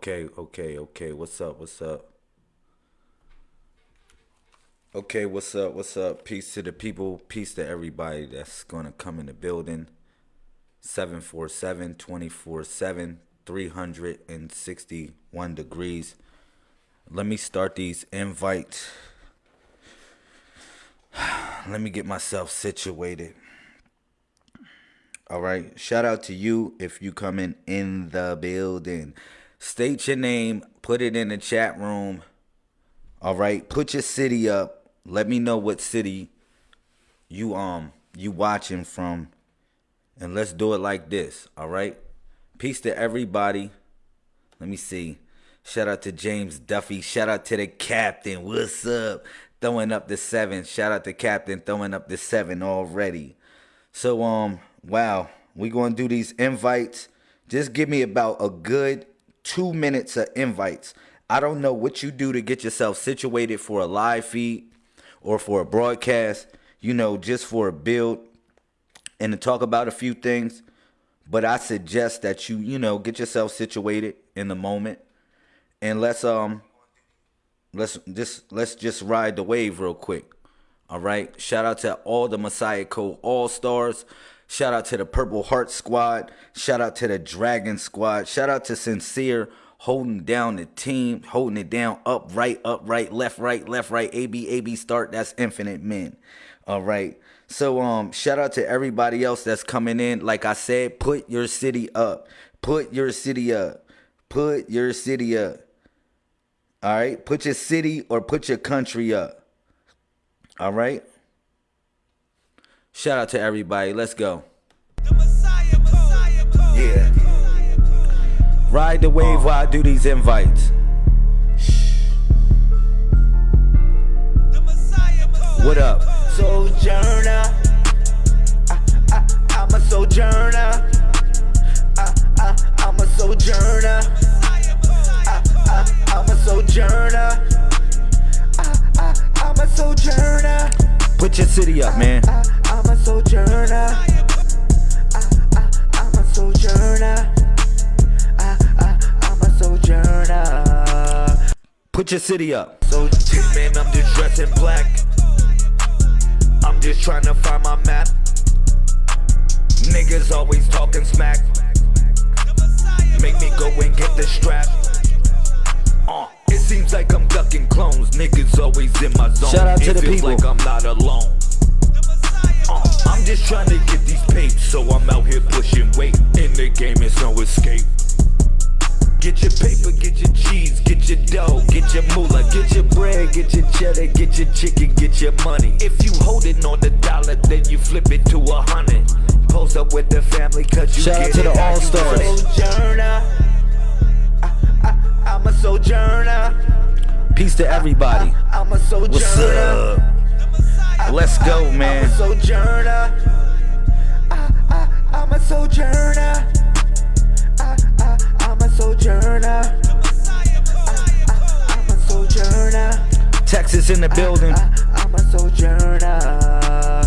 Okay, okay, okay. What's up? What's up? Okay, what's up? What's up? Peace to the people. Peace to everybody that's going to come in the building. 747 24 7, 361 degrees. Let me start these invites. Let me get myself situated. All right. Shout out to you if you coming in the building. State your name, put it in the chat room. All right, put your city up. Let me know what city you um you watching from. And let's do it like this, all right? Peace to everybody. Let me see. Shout out to James Duffy. Shout out to the captain. What's up? Throwing up the seven. Shout out to captain throwing up the seven already. So um, wow, we gonna do these invites. Just give me about a good two minutes of invites. I don't know what you do to get yourself situated for a live feed or for a broadcast, you know, just for a build and to talk about a few things. But I suggest that you, you know, get yourself situated in the moment and let's um let's just let's just ride the wave real quick. All right. Shout out to all the Messiah Code All Stars. Shout out to the Purple Heart Squad. Shout out to the Dragon Squad. Shout out to Sincere holding down the team, holding it down up, right, up, right, left, right, left, right, A, B, A, B, start. That's Infinite Men. All right. So um shout out to everybody else that's coming in. Like I said, put your city up. Put your city up. Put your city up. All right? Put your city or put your country up. All right? Shout out to everybody. Let's go. Yeah. Ride the wave while I do these invites. What up? Sojourner. I, I, I'm a sojourner. I, I, I'm a sojourner. I, I, I'm a sojourner. I, I, I'm a sojourner. Put your city up, man. I, I'm a sojourner. I, I, I'm a sojourner. I, I, I'm a sojourner. Put your city up. So man, I'm just dressed in black. I'm just trying to find my map. Niggas always talking smack. Make me go and get the strap. Uh, seems like I'm ducking clones. Niggas always in my zone. Shout out to it the feels people. like I'm not alone. Uh, I'm just trying to get these papes, so I'm out here pushing weight. In the game, it's no escape. Get your paper, get your cheese, get your dough, get your moolah, get your bread, get your cheddar, get your chicken, get your money. If you holding on the dollar, then you flip it to a hundred. Post up with the family, cause you Shout out to it the All-Stars. Sojourner. I'm a sojourner. Peace to everybody. I'm a sojourner. What's up? Let's go, I'm a man. sojourner. I, I, I'm a sojourner. I, I, I'm a sojourner. I, I'm a sojourner. Texas in the building. I, I'm a sojourner. I,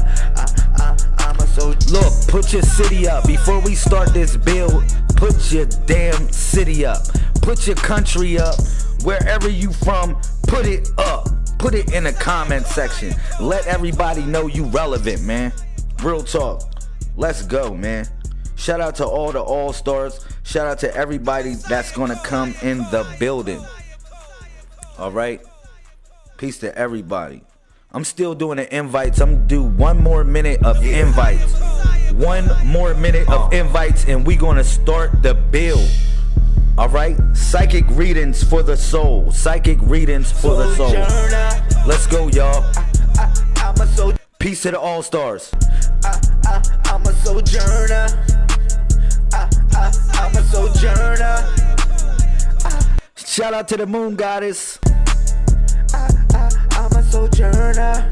I, I'm a sojourner. Look, put your city up. Before we start this build, put your damn city up. Put your country up. Wherever you from, put it up. Put it in the comment section. Let everybody know you relevant, man. Real talk. Let's go, man. Shout out to all the all-stars. Shout out to everybody that's gonna come in the building. All right. Peace to everybody. I'm still doing the invites. I'm gonna do one more minute of invites. One more minute of uh. invites, and we gonna start the build. All right. Psychic readings for the soul. Psychic readings for the soul. Let's go, y'all. I, I'm a sojourner. Peace to the all stars. I'm a sojourner. I'm a sojourner. Shout out to the moon goddess. I'm a sojourner.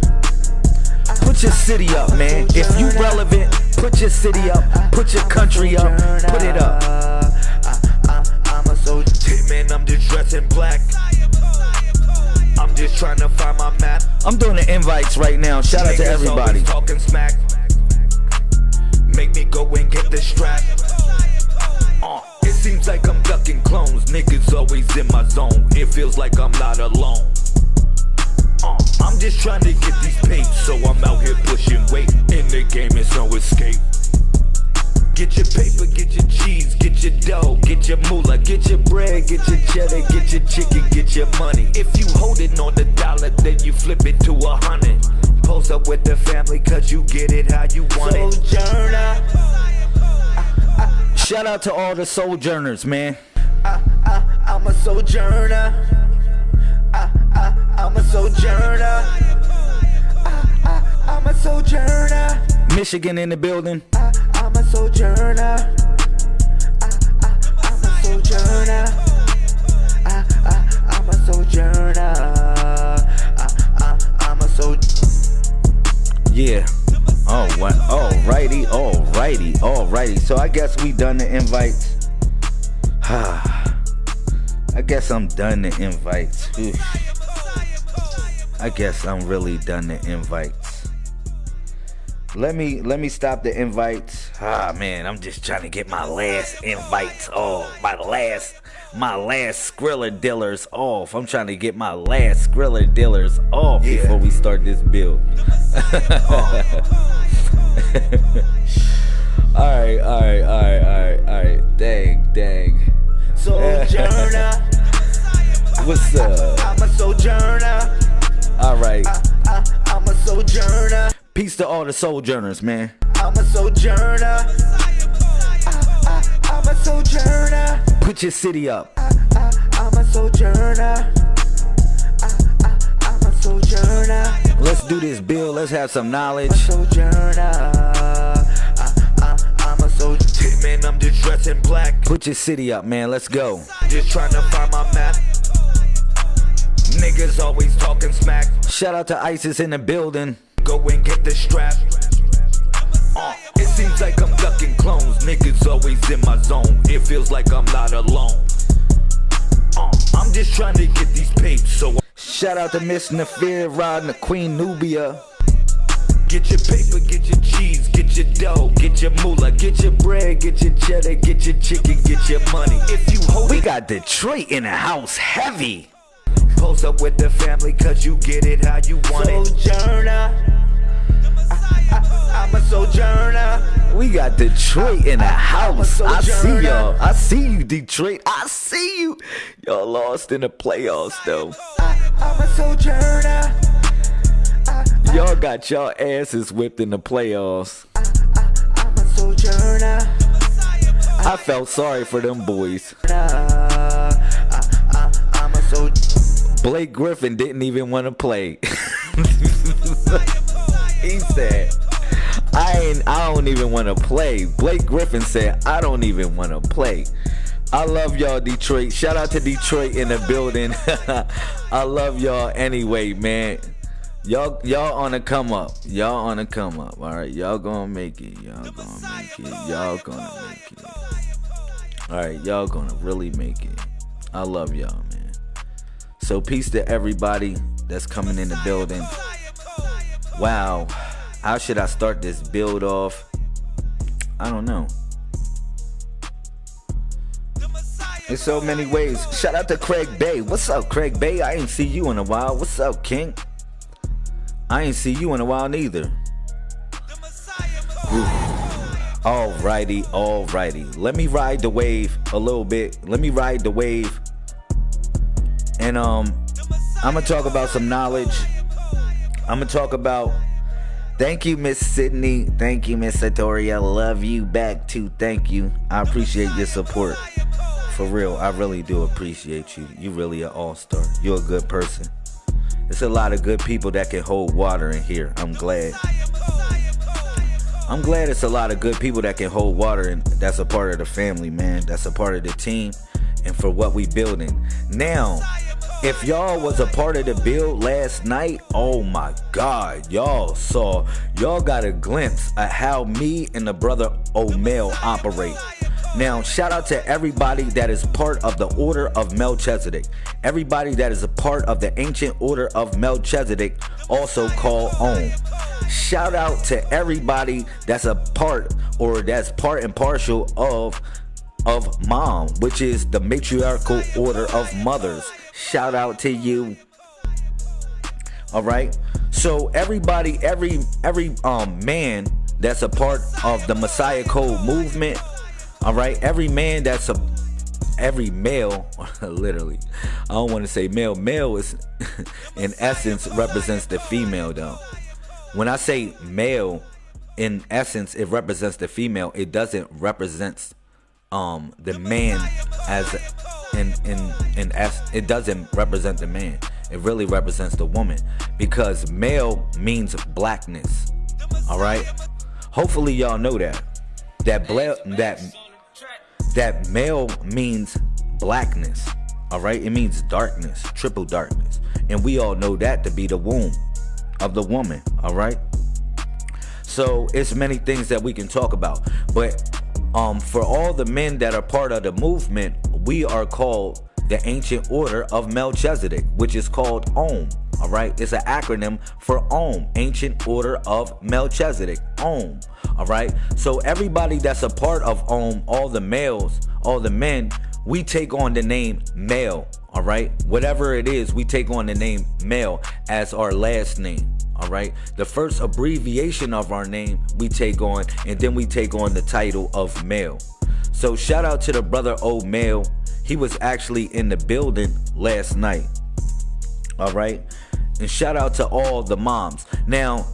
Put your city up, man. If you relevant, put your city up. Put your country up. Put it up. I, I'm. Man, I'm just dressed in black. I'm just trying to find my map. I'm doing the invites right now. Shout out to everybody. talking smack. Make me go and get the strap. Uh, it seems like I'm ducking clones. Niggas always in my zone. It feels like I'm not alone. Uh, I'm just trying to get these papes, so I'm out here pushing weight. In the game, it's no escape. Get your paper, get your cheese, get your dough, get your moolah, get your bread, get your cheddar, get your chicken, get your money. If you holding on the dollar, then you flip it to a hundred. Post up with the family, cause you get it how you want it. Sojourner. Shout out to all the sojourners, man. I, I, I'm a sojourner. I, I, I'm a sojourner. I, I, I'm a sojourner. Michigan in the building. Sojourner. I, I, I'm a sojourner. I, I, I'm a sojourner. I, I, I'm a sojourner. Yeah. Oh, what? Alrighty, alrighty, alrighty. So I guess we done the invites. I guess I'm done the invites. I guess I'm really done the invites. Let me let me stop the invites. Ah man, I'm just trying to get my last invites off. My last my last Skrilla dealers off. I'm trying to get my last Skrilla dealers off Yeah. before we start this build. alright, alright, alright, alright, alright. Dang, dang. Sojourner. What's up? I'm a sojourner. Alright. I, I'm a sojourner. Peace to all the sojourners, man. I'm a sojourner. I, I'm a sojourner. Put your city up. I, I'm a sojourner. I, I'm a sojourner. Let's do this build. Let's have some knowledge. Sojourner. Man, I'm just dressed in black. Put your city up, man. Let's go. Just trying to find my map. Niggas always talking smack. Shout out to ISIS in the building. Go and get the strap. Uh, it seems like I'm ducking clones. Niggas always in my zone. It feels like I'm not alone. Uh, I'm just trying to get these papes, so Shout out to Miss Nafir riding the Queen Nubia. Get your paper, get your cheese, get your dough, get your moolah, get your bread, get your cheddar, get your chicken, get your money. If you hold We got Detroit in the house heavy. post up with the family, cause you get it how you want it. We got Detroit in the house. I see y'all. I see you, Detroit. I see you. Y'all lost in the playoffs, though. I'm a sojourner. Y'all got y'all asses whipped in the playoffs. I'm a sojourner. I felt sorry for them boys. I'm a sojourner. Blake Griffin didn't even want to play. he said, "I ain't. I don't even want to play." Blake Griffin said, "I don't even want to play." I love y'all, Detroit. Shout out to Detroit in the building. I love y'all anyway, man. Y'all, y'all on the come up. Y'all on the come up. All right, y'all gonna make it. Y'all gonna make it. Y'all gonna make it. All right, y'all gonna really make it. I love y'all, man. So peace to everybody that's coming in the building. Wow. How should I start this build off? I don't know. There's so many ways. Shout out to Craig Bay. What's up, Craig Bay? I ain't see you in a while. What's up, King? I ain't see you in a while neither. Alrighty, alrighty. Let me ride the wave a little bit. Let me ride the wave. And um I'm gonna talk about some knowledge. I'm gonna talk about Thank you, Miss Sydney. Thank you, Miss Satori. I love you back too. Thank you. I appreciate your support. For real, I really do appreciate you. You really an all-star. You're a good person. It's a lot of good people that can hold water in here. I'm glad. I'm glad it's a lot of good people that can hold water and that's a part of the family, man. That's a part of the team and for what we building. Now, if y'all was a part of the build last night, oh my god, y'all saw, y'all got a glimpse of how me and the brother O Male operate. Now, shout out to everybody that is part of the Order of Melchizedek. Everybody that is a part of the ancient Order of Melchizedek, also called Om. Shout out to everybody that's a part or that's part and partial of of mom, which is the matriarchal order of mothers. Shout out to you. All right. So everybody, every every um man that's a part of the Messiah Code movement, all right, every man that's a every male, literally, I don't want to say male. Male is, in essence, represents the female, though. When I say male, in essence, it represents the female. It doesn't represent um the man as in in in s. It doesn't represent the man. It really represents the woman because male means blackness. All right. Hopefully, y'all know that that bla- that that male means blackness. All right, it means darkness, triple darkness, and we all know that to be the womb of the woman. All right. So it's many things that we can talk about, but um, for all the men that are part of the movement, we are called the ancient order of Melchizedek, which is called Om. All right, it's an acronym for Om, Ancient Order of Melchizedek. Om. All right, so everybody that's a part of Om, all the males, all the men, we take on the name male. All right, whatever it is, we take on the name male as our last name. All right, the first abbreviation of our name we take on, and then we take on the title of male. So shout out to the brother Old Male. He was actually in the building last night. All right. And shout out to all the moms. Now,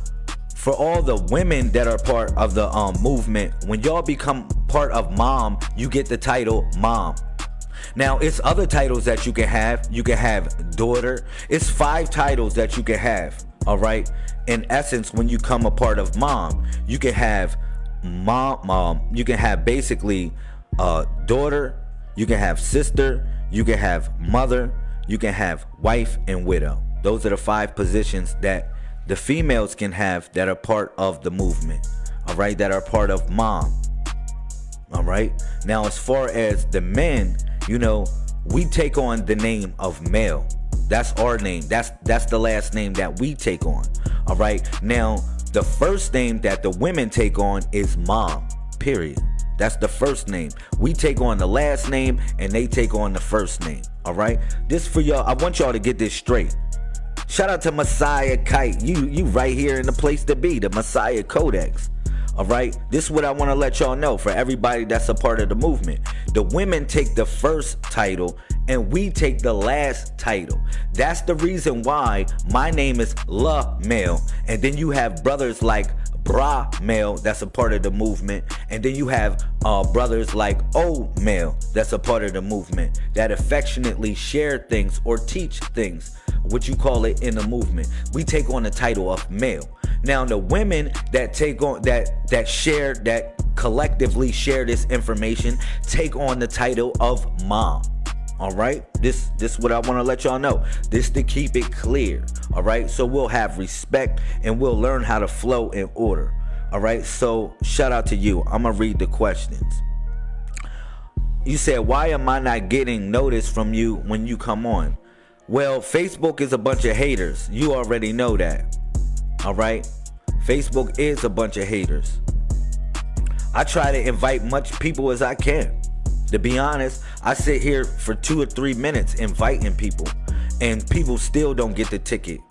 for all the women that are part of the um, movement, when y'all become part of mom, you get the title mom. Now, it's other titles that you can have. You can have daughter. It's five titles that you can have. All right. In essence, when you come a part of mom, you can have mom. Mom. You can have basically uh, daughter. You can have sister. You can have mother. You can have wife and widow. Those are the five positions that the females can have that are part of the movement. All right, that are part of mom. All right. Now, as far as the men, you know, we take on the name of male. That's our name. That's that's the last name that we take on. All right. Now, the first name that the women take on is mom. Period. That's the first name. We take on the last name and they take on the first name. All right. This for y'all. I want y'all to get this straight. Shout out to Messiah Kite. You you right here in the place to be, the Messiah Codex. All right, this is what I want to let y'all know for everybody that's a part of the movement. The women take the first title and we take the last title. That's the reason why my name is La Male. And then you have brothers like Bra Male that's a part of the movement. And then you have uh, brothers like O Male that's a part of the movement that affectionately share things or teach things what you call it in the movement. We take on the title of male. Now the women that take on that that share that collectively share this information take on the title of mom. All right, this this what I want to let y'all know. This to keep it clear. All right, so we'll have respect and we'll learn how to flow in order. All right, so shout out to you. I'm gonna read the questions. You said, why am I not getting notice from you when you come on? Well, Facebook is a bunch of haters. You already know that. All right? Facebook is a bunch of haters. I try to invite much people as I can. To be honest, I sit here for two or three minutes inviting people, and people still don't get the ticket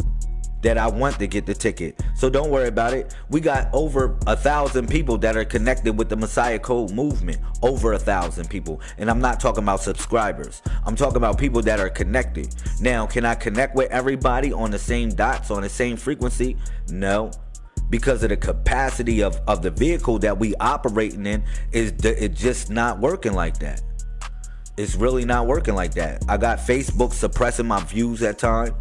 that I want to get the ticket. So don't worry about it. We got over a thousand people that are connected with the Messiah Code movement. Over a thousand people. And I'm not talking about subscribers. I'm talking about people that are connected. Now, can I connect with everybody on the same dots, on the same frequency? No because of the capacity of, of the vehicle that we operating in is it just not working like that it's really not working like that i got facebook suppressing my views at times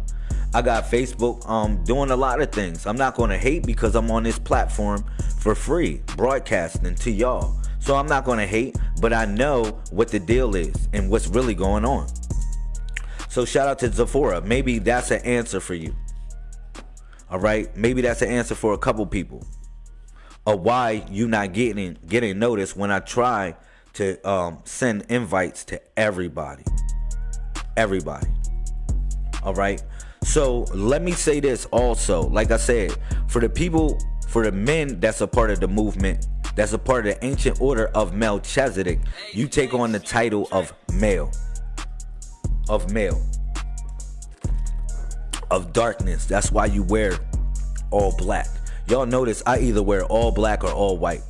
I got Facebook um doing a lot of things. I'm not going to hate because I'm on this platform for free, broadcasting to y'all. So I'm not going to hate, but I know what the deal is and what's really going on. So shout out to Zephora. Maybe that's an answer for you. All right, maybe that's an answer for a couple people. Or why you not getting getting noticed when I try to um, send invites to everybody. Everybody. All right. So let me say this also. Like I said, for the people, for the men that's a part of the movement, that's a part of the ancient order of Melchizedek, you take on the title of male. Of male. Of darkness. That's why you wear all black. Y'all notice I either wear all black or all white.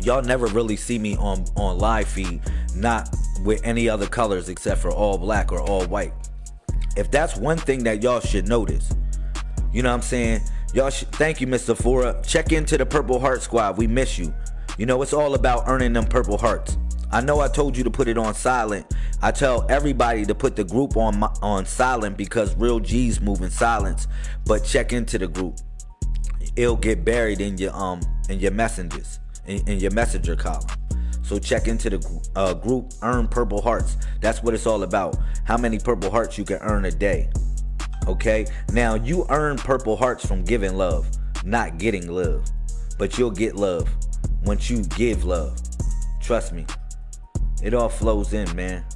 Y'all never really see me on on live feed not with any other colors except for all black or all white. If that's one thing that y'all should notice, you know what I'm saying? Y'all should thank you, Mr. Fora. Check into the Purple Heart Squad. We miss you. You know, it's all about earning them purple hearts. I know I told you to put it on silent. I tell everybody to put the group on my, on silent because real G's move in silence. But check into the group. It'll get buried in your um in your messengers in, in your messenger column. So check into the uh, group Earn Purple Hearts. That's what it's all about. How many purple hearts you can earn a day. Okay? Now you earn purple hearts from giving love, not getting love. But you'll get love once you give love. Trust me. It all flows in, man.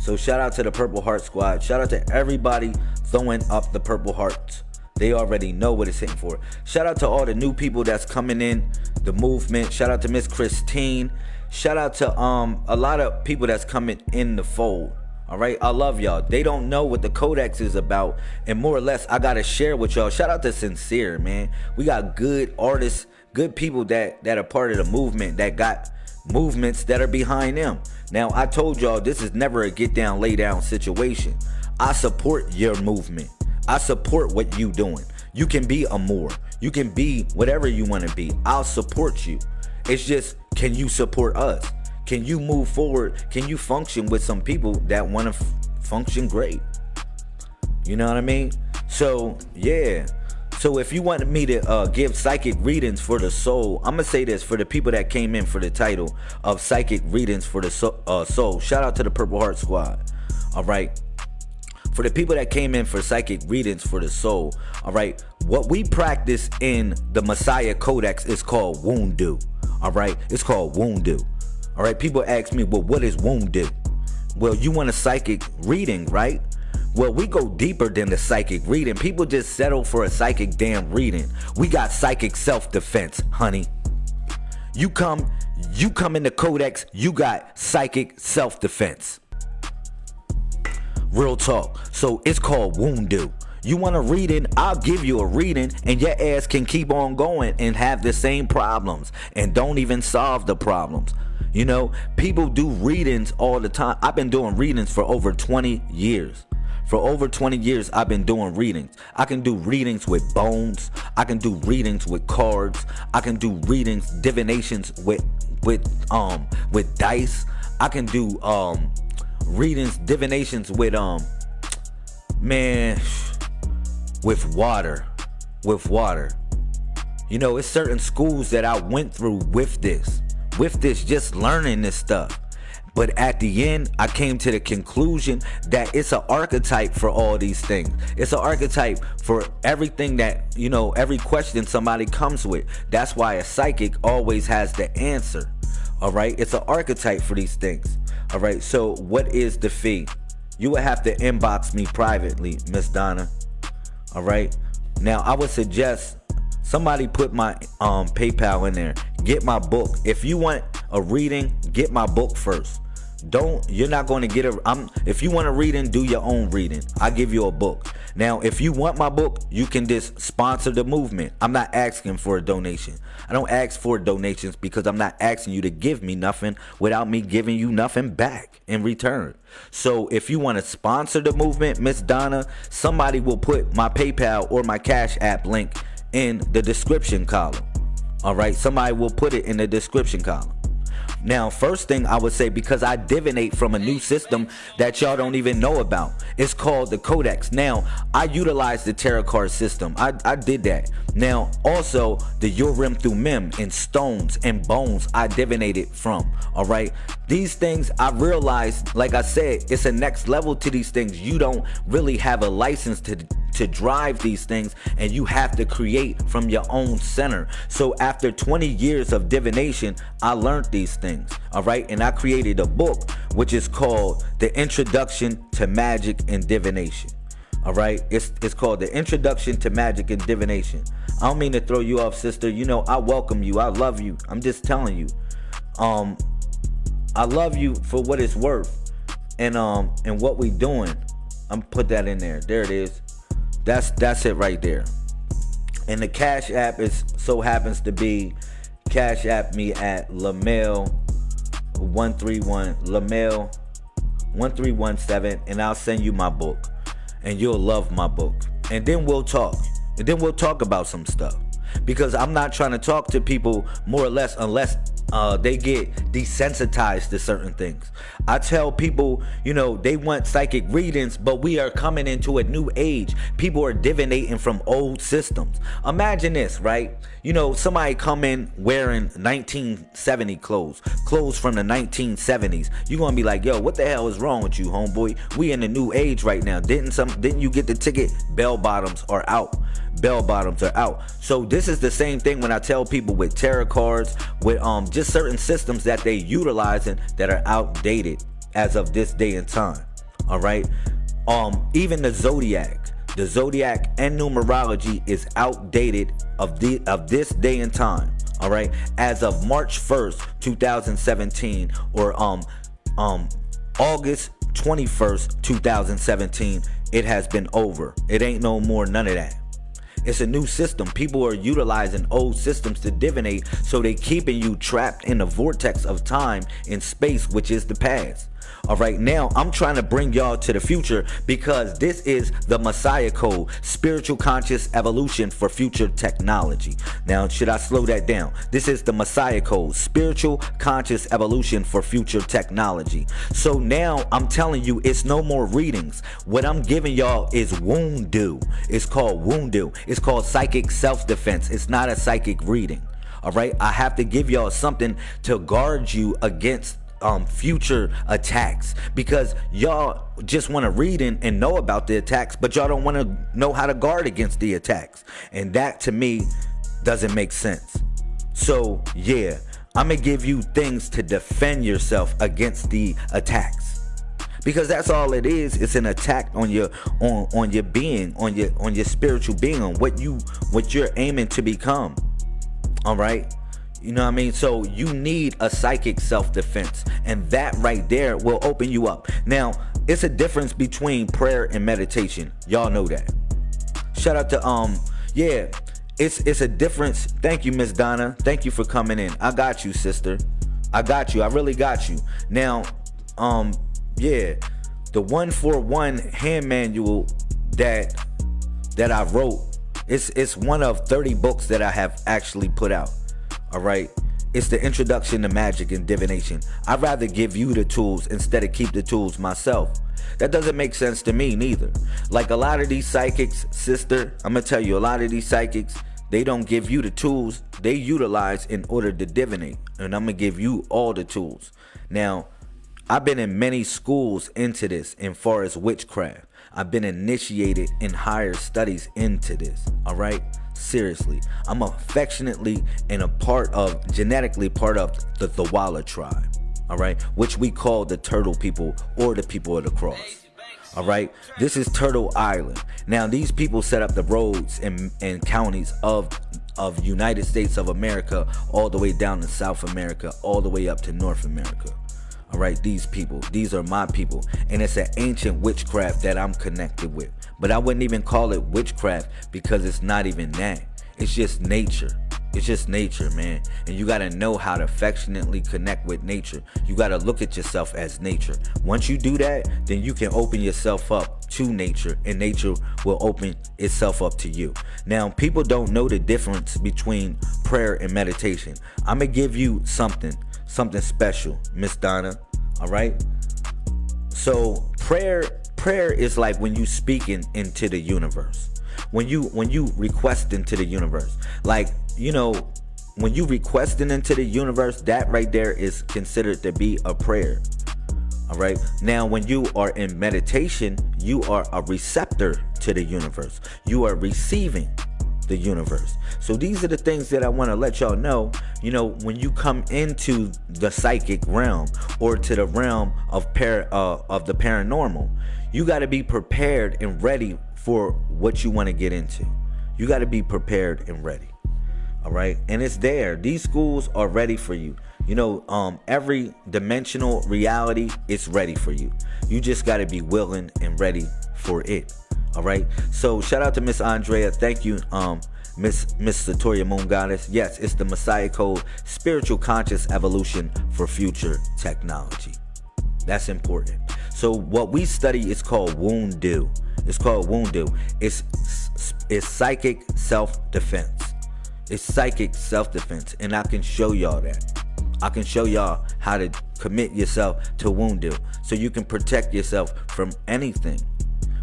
So shout out to the Purple Heart Squad. Shout out to everybody throwing up the Purple Hearts. They already know what it's hitting for. Shout out to all the new people that's coming in the movement. Shout out to Miss Christine. Shout out to um a lot of people that's coming in the fold. All right, I love y'all. They don't know what the Codex is about, and more or less, I gotta share with y'all. Shout out to Sincere, man. We got good artists, good people that that are part of the movement that got movements that are behind them. Now, I told y'all this is never a get down, lay down situation. I support your movement. I support what you doing. You can be a more. You can be whatever you want to be. I'll support you. It's just, can you support us? Can you move forward? Can you function with some people that want to function great? You know what I mean? So, yeah. So if you wanted me to uh, give psychic readings for the soul, I'm gonna say this for the people that came in for the title of psychic readings for the so, uh, soul. Shout out to the Purple Heart Squad. All right. For the people that came in for psychic readings for the soul, all right. What we practice in the Messiah Codex is called Wundu. All right. It's called Wundu. All right, people ask me, well, what is Wundu? Well, you want a psychic reading, right? Well, we go deeper than the psychic reading. People just settle for a psychic damn reading. We got psychic self-defense, honey. You come, you come in the codex, you got psychic self-defense. Real talk. So it's called Wundu. You want a reading? I'll give you a reading, and your ass can keep on going and have the same problems and don't even solve the problems. You know, people do readings all the time. I've been doing readings for over 20 years. For over 20 years, I've been doing readings. I can do readings with bones. I can do readings with cards. I can do readings, divinations with with um with dice. I can do um readings, divinations with um man with water. With water. You know, it's certain schools that I went through with this with this, just learning this stuff. But at the end, I came to the conclusion that it's an archetype for all these things. It's an archetype for everything that, you know, every question somebody comes with. That's why a psychic always has the answer. All right. It's an archetype for these things. All right. So, what is the fee? You would have to inbox me privately, Miss Donna. All right. Now, I would suggest somebody put my um PayPal in there get my book. If you want a reading, get my book first. Don't you're not going to get a I'm if you want to read and do your own reading. I give you a book. Now, if you want my book, you can just sponsor the movement. I'm not asking for a donation. I don't ask for donations because I'm not asking you to give me nothing without me giving you nothing back in return. So if you want to sponsor the movement, Miss Donna, somebody will put my PayPal or my Cash App link in the description column. All right, somebody will put it in the description column. Now, first thing I would say, because I divinate from a new system that y'all don't even know about. It's called the Codex. Now, I utilize the tarot card system. I, I did that. Now, also the Urim Thummim and stones and bones I divinated from. All right. These things I realized, like I said, it's a next level to these things. You don't really have a license to to drive these things and you have to create from your own center. So after 20 years of divination, I learned these things. All right. And I created a book which is called The Introduction to Magic and Divination. All right, it's it's called the Introduction to Magic and Divination. I don't mean to throw you off, sister. You know I welcome you. I love you. I'm just telling you. Um, I love you for what it's worth, and um, and what we doing. I'm put that in there. There it is. That's that's it right there. And the Cash App is so happens to be Cash App me at Lamel 131 Lamel 1317 and I'll send you my book and you'll love my book. And then we'll talk. And then we'll talk about some stuff. Because I'm not trying to talk to people more or less unless uh, they get desensitized to certain things. I tell people, you know, they want psychic readings, but we are coming into a new age. People are divinating from old systems. Imagine this, right? You know, somebody come in wearing 1970 clothes, clothes from the 1970s. You're gonna be like, yo, what the hell is wrong with you, homeboy? We in the new age right now. Didn't some didn't you get the ticket? Bell bottoms are out bell bottoms are out. So this is the same thing when I tell people with tarot cards, with um just certain systems that they utilizing that are outdated as of this day and time. All right. Um, even the zodiac, the zodiac and numerology is outdated of the of this day and time. All right, as of March 1st, 2017, or um um August 21st, 2017, it has been over. It ain't no more none of that. It's a new system. People are utilizing old systems to divinate, so they keeping you trapped in the vortex of time and space, which is the past. All right, now I'm trying to bring y'all to the future because this is the Messiah Code, spiritual conscious evolution for future technology. Now, should I slow that down? This is the Messiah Code, spiritual conscious evolution for future technology. So now I'm telling you, it's no more readings. What I'm giving y'all is wundu. It's called wundu. It's called psychic self defense. It's not a psychic reading. All right, I have to give y'all something to guard you against um, future attacks because y'all just want to read and, and know about the attacks, but y'all don't want to know how to guard against the attacks. And that to me doesn't make sense. So, yeah, I'm going to give you things to defend yourself against the attacks because that's all it is it's an attack on your on on your being on your on your spiritual being on what you what you're aiming to become all right you know what I mean? So you need a psychic self-defense. And that right there will open you up. Now, it's a difference between prayer and meditation. Y'all know that. Shout out to um, yeah. It's it's a difference. Thank you, Miss Donna. Thank you for coming in. I got you, sister. I got you. I really got you. Now, um, yeah, the one for one hand manual that that I wrote. It's it's one of 30 books that I have actually put out. All right. It's the introduction to magic and divination. I'd rather give you the tools instead of keep the tools myself. That doesn't make sense to me neither. Like a lot of these psychics, sister, I'm gonna tell you, a lot of these psychics, they don't give you the tools they utilize in order to divinate. And I'm gonna give you all the tools. Now, I've been in many schools into this in far as witchcraft. I've been initiated in higher studies into this. All right seriously. I'm affectionately and a part of, genetically part of the Thawala tribe, all right, which we call the turtle people or the people of the cross. All right, this is Turtle Island. Now, these people set up the roads and, and counties of of United States of America all the way down to South America, all the way up to North America. All right, these people, these are my people, and it's an ancient witchcraft that I'm connected with. But I wouldn't even call it witchcraft because it's not even that. It's just nature. It's just nature, man. And you got to know how to affectionately connect with nature. You got to look at yourself as nature. Once you do that, then you can open yourself up to nature and nature will open itself up to you. Now, people don't know the difference between prayer and meditation. I'm to give you something something special, Miss Donna. All right. So prayer, prayer is like when you speaking into the universe. When you when you request into the universe, like you know, when you requesting into the universe, that right there is considered to be a prayer. All right. Now, when you are in meditation, you are a receptor to the universe. You are receiving the universe. So these are the things that I want to let y'all know. You know, when you come into the psychic realm or to the realm of par uh, of the paranormal, you got to be prepared and ready for what you want to get into. You got to be prepared and ready. All right. And it's there. These schools are ready for you. You know, um, every dimensional reality is ready for you. You just got to be willing and ready for it. All right. So shout out to Miss Andrea. Thank you, um, Miss Miss Satoria Moon Goddess. Yes, it's the Messiah Code, spiritual conscious evolution for future technology. That's important. So what we study is called Wundu. It's called Wundu. It's it's psychic self-defense. It's psychic self-defense, and I can show y'all that. I can show y'all how to commit yourself to Wundu so you can protect yourself from anything.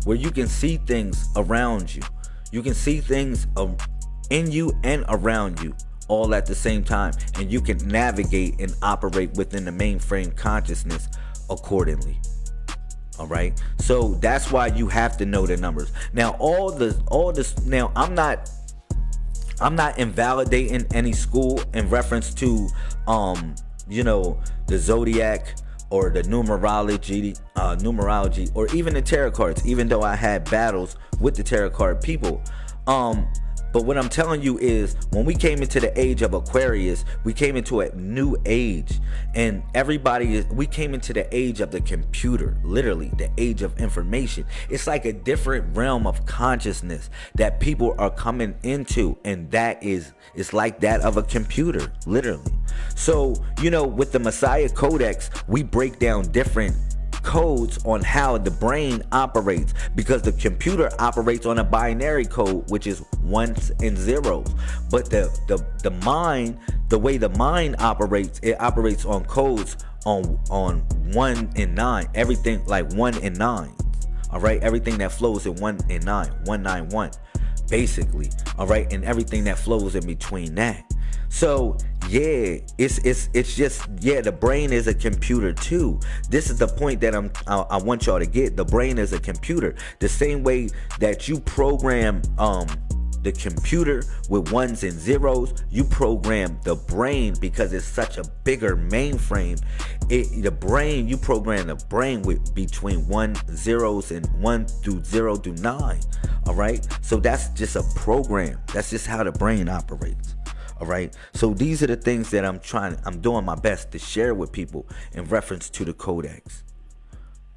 Where you can see things around you. You can see things in you and around you all at the same time and you can navigate and operate within the mainframe consciousness accordingly. All right? So that's why you have to know the numbers. Now all the all this now i'm not i'm not invalidating any school in reference to um you know the zodiac or the numerology uh numerology or even the tarot cards. Even though i had battles with the tarot card people um but what I'm telling you is when we came into the age of Aquarius, we came into a new age. And everybody, we came into the age of the computer, literally the age of information. It's like a different realm of consciousness that people are coming into. And that is, it's like that of a computer, literally. So, you know, with the Messiah Codex, we break down different codes on how the brain operates because the computer operates on a binary code which is ones and zeros. But the the, the mind the way the mind operates it operates on codes on on one and nine everything like one and nine all right? Everything that flows in one and nine one nine one basically all right? And everything that flows in between that so yeah, it's it's it's just yeah. The brain is a computer too. This is the point that I'm I, I want y'all to get. The brain is a computer. The same way that you program um the computer with ones and zeros you program the brain because it's such a bigger mainframe it the brain you program the brain with between one zeros and one through zero through nine all right so that's just a program that's just how the brain operates all right? So these are the things that i'm trying i'm doing my best to share with people in reference to the codex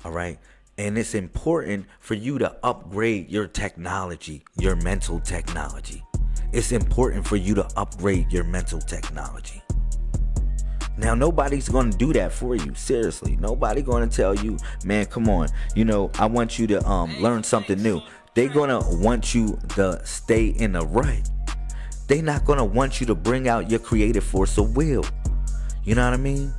all right? And it's important for you to upgrade your technology your mental technology. It's important for you to upgrade your mental technology. Now nobody's going to do that for you seriously. Nobody going to tell you man come on you know i want you to um learn something new. They're going to want you to stay in the rut they're not gonna want you to bring out your creative force of will. You know what I mean?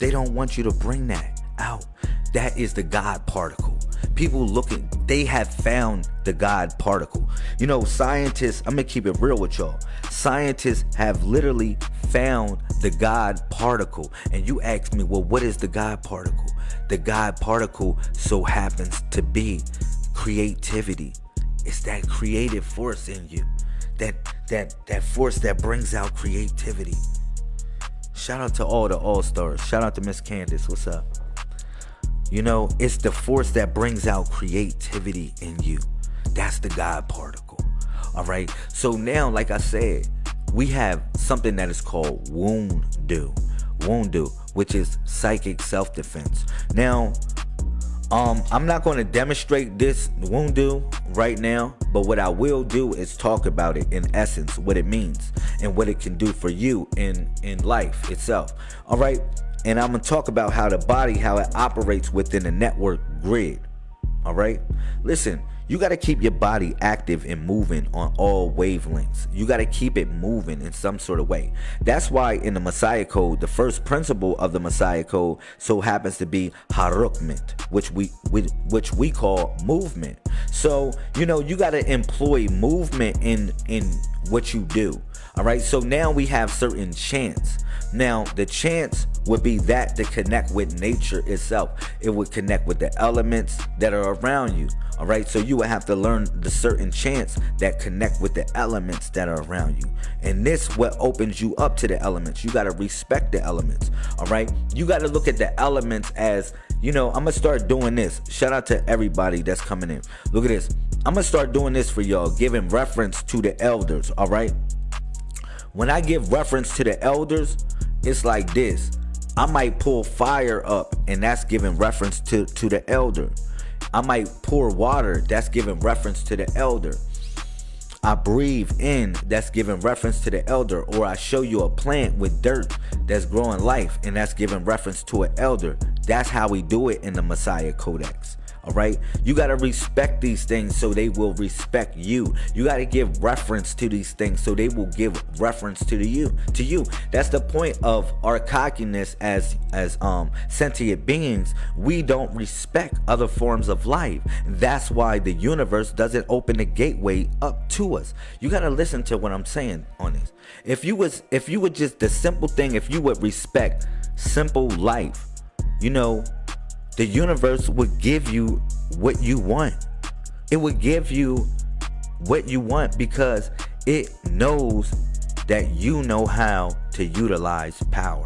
They don't want you to bring that out. That is the God particle. People looking, they have found the God particle. You know, scientists, I'm gonna keep it real with y'all. Scientists have literally found the God particle. And you ask me, well, what is the God particle? The God particle so happens to be creativity. It's that creative force in you that that that force that brings out creativity. Shout out to all the all stars. Shout out to Miss Candace. What's up? You know, it's the force that brings out creativity in you. That's the God particle. All right. So now, like I said, we have something that is called Wundu. Wundu, which is psychic self-defense. Now, um, I'm not going to demonstrate this Wundu right now, but what I will do is talk about it in essence, what it means and what it can do for you in in life itself. All right, and I'm gonna talk about how the body, how it operates within a network grid. All right, listen. You got to keep your body active and moving on all wavelengths. You got to keep it moving in some sort of way. That's why in the Messiah Code, the first principle of the Messiah Code so happens to be harukment, which we, which we call movement. So, you know, you got to employ movement in in what you do. All right? So now we have certain chants. Now, the chants would be that to connect with nature itself. It would connect with the elements that are around you. All right, so you would have to learn the certain chants that connect with the elements that are around you. And this what opens you up to the elements. You got to respect the elements. All right, you got to look at the elements as you know, I'm gonna start doing this. Shout out to everybody that's coming in. Look at this. I'm gonna start doing this for y'all, giving reference to the elders. All right. When I give reference to the elders, it's like this. I might pull fire up, and that's giving reference to to the elder. I might pour water, that's giving reference to the elder. I breathe in, that's giving reference to the elder, or I show you a plant with dirt that's growing life, and that's giving reference to an elder. That's how we do it in the Messiah Codex. All right. You got to respect these things so they will respect you. You got to give reference to these things so they will give reference to the you to you. That's the point of our cockiness as as um sentient beings. We don't respect other forms of life. That's why the universe doesn't open the gateway up to us. You got to listen to what I'm saying on this. If you was if you would just the simple thing if you would respect simple life, you know, the universe would give you what you want. It would give you what you want because it knows that you know how to utilize power.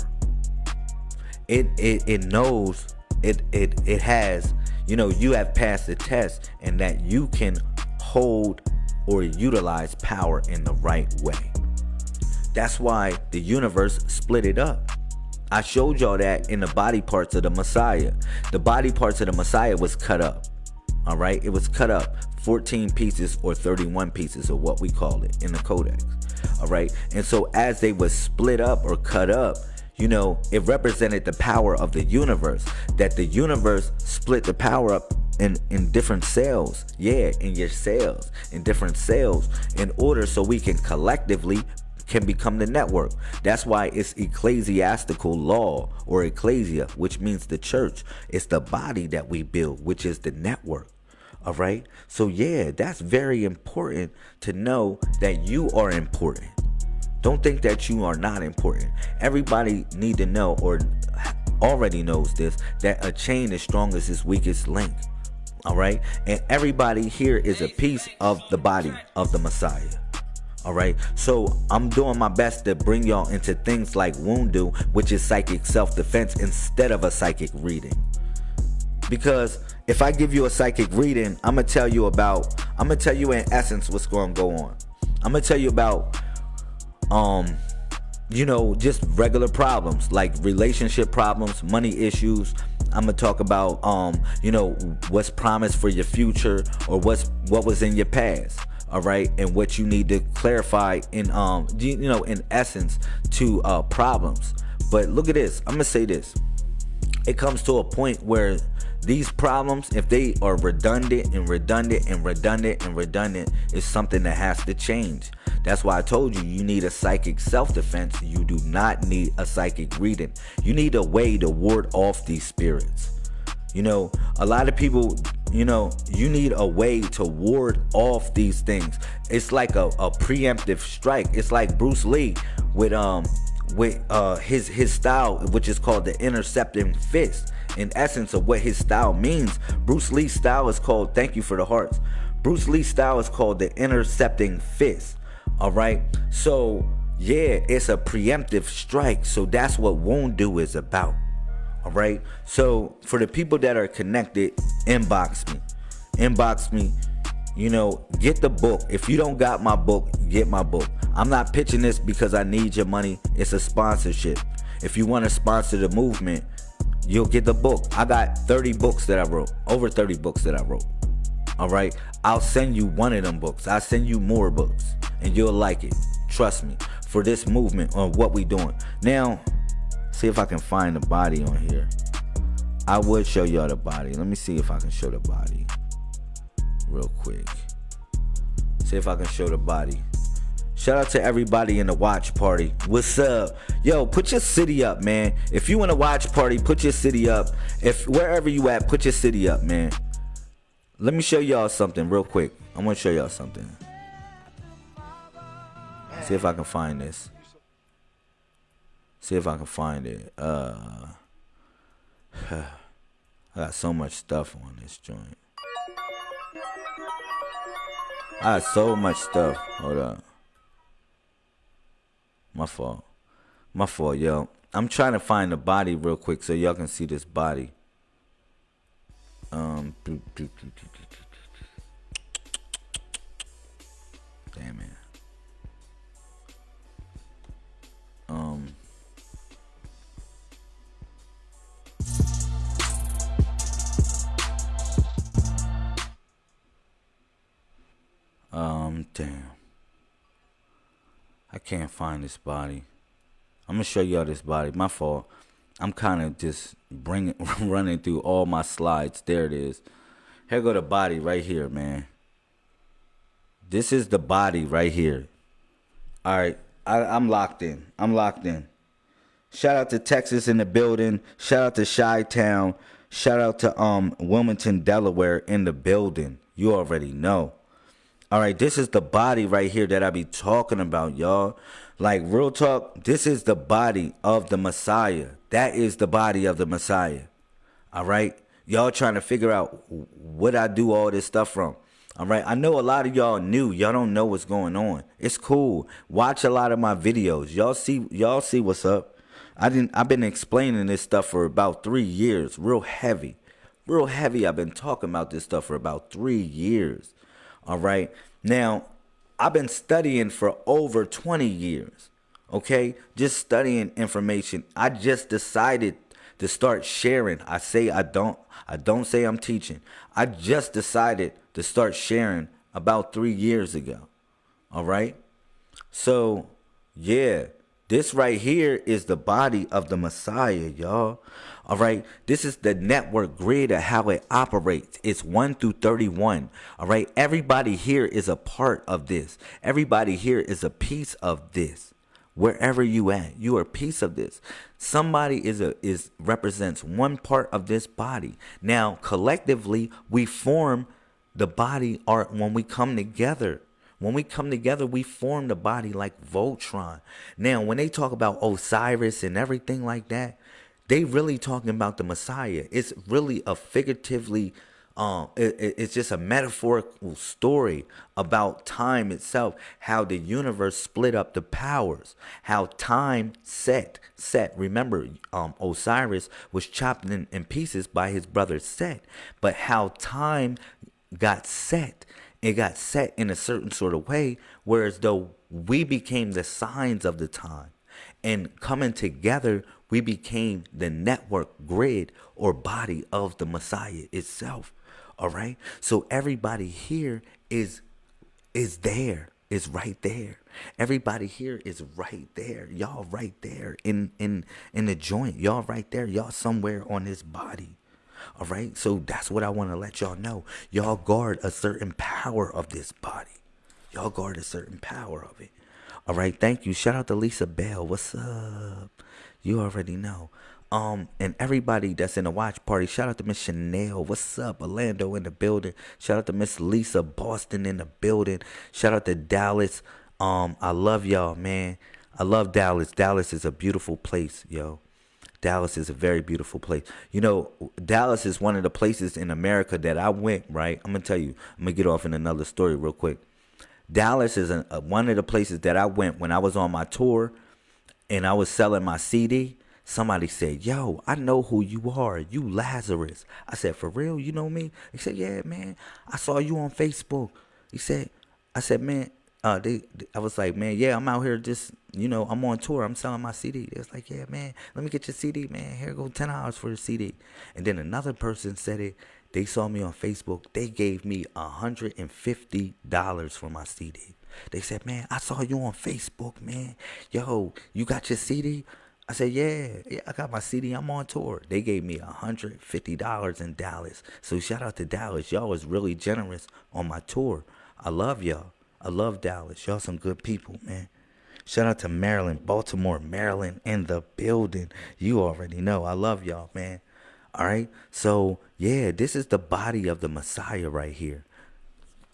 It it, it knows it it it has, you know, you have passed the test and that you can hold or utilize power in the right way. That's why the universe split it up. I showed y'all that in the body parts of the Messiah. The body parts of the Messiah was cut up. All right, it was cut up 14 pieces or 31 pieces of what we call it in the codex. All right, and so as they was split up or cut up, you know, it represented the power of the universe. That the universe split the power up in in different cells yeah in your cells in different cells in order so we can collectively can become the network. That's why it's ecclesiastical law or ecclesia, which means the church. It's the body that we build, which is the network. All right. So, yeah, that's very important to know that you are important. Don't think that you are not important. Everybody need to know or already knows this that a chain is strongest its weakest link. All right. And everybody here is a piece of the body of the Messiah. All right. So I'm doing my best to bring y'all into things like Wundu, which is psychic self defense, instead of a psychic reading. Because if I give you a psychic reading, I'm gonna tell you about. I'm gonna tell you in essence what's going to go on. I'm gonna tell you about, um, you know, just regular problems like relationship problems, money issues. I'm gonna talk about, um, you know, what's promised for your future or what's what was in your past all right and what you need to clarify in um you know in essence to uh problems. But look at this i'm gonna say this. It comes to a point where these problems if they are redundant and redundant and redundant and redundant is something that has to change. That's why i told you you need a psychic self-defense. You do not need a psychic reading. You need a way to ward off these spirits you know, a lot of people, you know, you need a way to ward off these things. It's like a, a preemptive strike. It's like Bruce Lee with um with uh his his style, which is called the intercepting fist. In essence of what his style means, Bruce Lee's style is called thank you for the hearts. Bruce Lee's style is called the intercepting fist. All right. So yeah, it's a preemptive strike. So that's what Wundu is about. All right. So for the people that are connected, inbox me. Inbox me. You know, get the book. If you don't got my book, get my book. I'm not pitching this because I need your money. It's a sponsorship. If you want to sponsor the movement, you'll get the book. I got 30 books that I wrote. Over 30 books that I wrote. All right. I'll send you one of them books. I'll send you more books and you'll like it. Trust me. For this movement on what we doing. Now, See if I can find the body on here. I would show y'all the body. Let me see if I can show the body real quick. See if I can show the body. Shout out to everybody in the watch party. What's up? Yo, put your city up, man. If you want a watch party, put your city up. If wherever you at, put your city up, man. Let me show y'all something real quick. I'm gonna show y'all something. See if I can find this. See if I can find it. Uh, I got so much stuff on this joint. I got so much stuff. Hold up. My fault. My fault, yo. I'm trying to find the body real quick so y'all can see this body. Um. Damn it. Um. Um, damn. I can't find this body. I'm gonna show y'all this body. My fault. I'm kind of just bringing, running through all my slides. There it is. Here go the body right here, man. This is the body right here. All right, I, I'm locked in. I'm locked in. Shout out to Texas in the building. Shout out to Chi Town. Shout out to um Wilmington, Delaware in the building. You already know. All right, this is the body right here that I be talking about, y'all. Like real talk, this is the body of the Messiah. That is the body of the Messiah. All right, y'all trying to figure out what I do all this stuff from. All right, I know a lot of y'all new. Y'all don't know what's going on. It's cool. Watch a lot of my videos. Y'all see, y'all see what's up. I didn't. I've been explaining this stuff for about three years, real heavy, real heavy. I've been talking about this stuff for about three years. All right. Now, I've been studying for over 20 years. Okay? Just studying information. I just decided to start sharing. I say I don't I don't say I'm teaching. I just decided to start sharing about 3 years ago. All right? So, yeah, this right here is the body of the Messiah, y'all. All right. This is the network grid of how it operates. It's 1 through 31. All right. Everybody here is a part of this. Everybody here is a piece of this. Wherever you at, you are a piece of this. Somebody is a is represents one part of this body. Now, collectively, we form the body art when we come together. When we come together, we form the body like Voltron. Now, when they talk about Osiris and everything like that, they really talking about the Messiah. It's really a figuratively, um, it, it's just a metaphorical story about time itself, how the universe split up the powers, how time set, set. Remember, um, Osiris was chopped in, in pieces by his brother Set, but how time got set it got set in a certain sort of way, whereas though we became the signs of the time. And coming together, we became the network grid or body of the Messiah itself. All right. So everybody here is is there, is right there. Everybody here is right there. Y'all right there in in in the joint. Y'all right there. Y'all somewhere on this body. All right. So that's what I want to let y'all know. Y'all guard a certain power of this body. Y'all guard a certain power of it. All right. Thank you. Shout out to Lisa Bell. What's up? You already know. Um, and everybody that's in the watch party, shout out to Miss Chanel. What's up? Orlando in the building. Shout out to Miss Lisa Boston in the building. Shout out to Dallas. Um, I love y'all, man. I love Dallas. Dallas is a beautiful place, yo. Dallas is a very beautiful place. You know, Dallas is one of the places in America that I went, right? I'm going to tell you, I'm going to get off in another story real quick. Dallas is a, a, one of the places that I went when I was on my tour and I was selling my CD. Somebody said, Yo, I know who you are. You Lazarus. I said, For real? You know me? He said, Yeah, man. I saw you on Facebook. He said, I said, Man, uh, they, I was like, man, yeah, I'm out here just, you know, I'm on tour. I'm selling my CD. It's like, yeah, man, let me get your CD, man. Here go ten dollars for the CD. And then another person said it. They saw me on Facebook. They gave me a hundred and fifty dollars for my CD. They said, man, I saw you on Facebook, man. Yo, you got your CD? I said, yeah, yeah, I got my CD. I'm on tour. They gave me $150 in Dallas. So shout out to Dallas. Y'all was really generous on my tour. I love y'all. I love Dallas. Y'all some good people, man. Shout out to Maryland, Baltimore, Maryland in the building. You already know. I love y'all, man. All right. So, yeah, this is the body of the Messiah right here.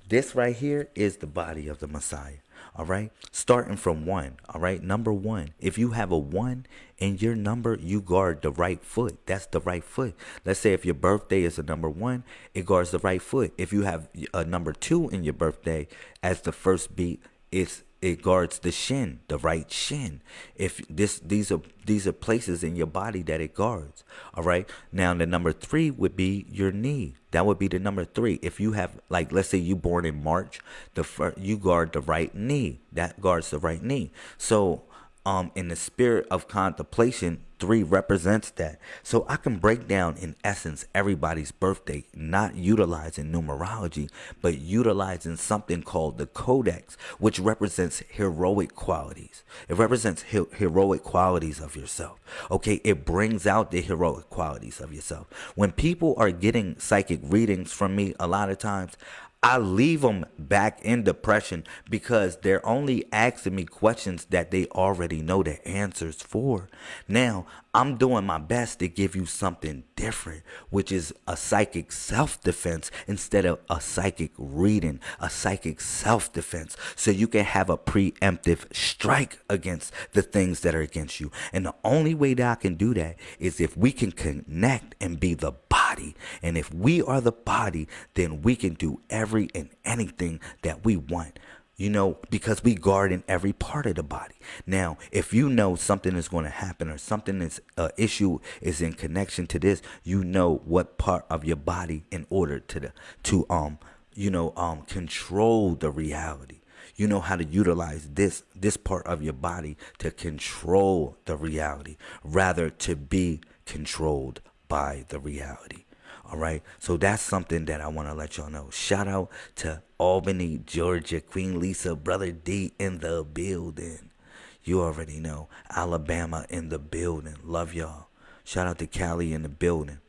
This right here is the body of the Messiah. All right. Starting from one. All right. Number one. If you have a one in your number, you guard the right foot. That's the right foot. Let's say if your birthday is a number one, it guards the right foot. If you have a number two in your birthday as the first beat, it's it guards the shin, the right shin. If this these are these are places in your body that it guards. All right. Now the number three would be your knee. That would be the number three. If you have like let's say you born in March, the first, you guard the right knee. That guards the right knee. So um in the spirit of contemplation three represents that. So i can break down in essence everybody's birthday not utilizing numerology but utilizing something called the codex which represents heroic qualities. It represents he- heroic qualities of yourself. Okay it brings out the heroic qualities of yourself. When people are getting psychic readings from me a lot of times I leave them back in depression because they're only asking me questions that they already know the answers for. Now, I'm doing my best to give you something different, which is a psychic self defense instead of a psychic reading, a psychic self defense. So you can have a preemptive strike against the things that are against you. And the only way that I can do that is if we can connect and be the body. And if we are the body, then we can do every and anything that we want you know, because we guard in every part of the body. Now, if you know something is going to happen or something is uh, issue is in connection to this, you know what part of your body in order to the to um you know um control the reality. You know how to utilize this this part of your body to control the reality rather to be controlled by the reality. All right. So that's something that I want to let y'all know. Shout out to Albany, Georgia, Queen Lisa, Brother D in the building. You already know. Alabama in the building. Love y'all. Shout out to Cali in the building.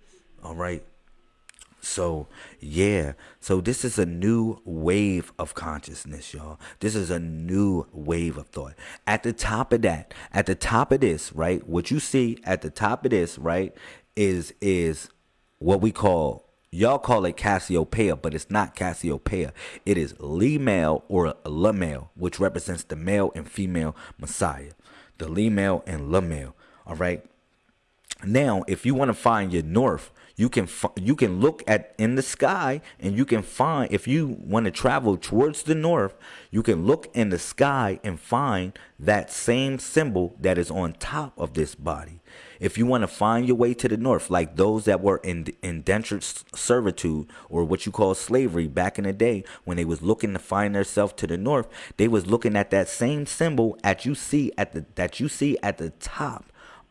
All right. So, yeah. So, this is a new wave of consciousness, y'all. This is a new wave of thought. At the top of that, at the top of this, right? What you see at the top of this, right, is is what we call y'all call it Cassiopeia, but it's not Cassiopeia. It is Lemel or Lemel, which represents the male and female Messiah. The Lemel and Lemel. All right. Now, if you want to find your north, you can you can look at in the sky and you can find if you want to travel towards the north you can look in the sky and find that same symbol that is on top of this body if you want to find your way to the north like those that were in indentured servitude or what you call slavery back in the day when they was looking to find themselves to the north they was looking at that same symbol at you see at the that you see at the top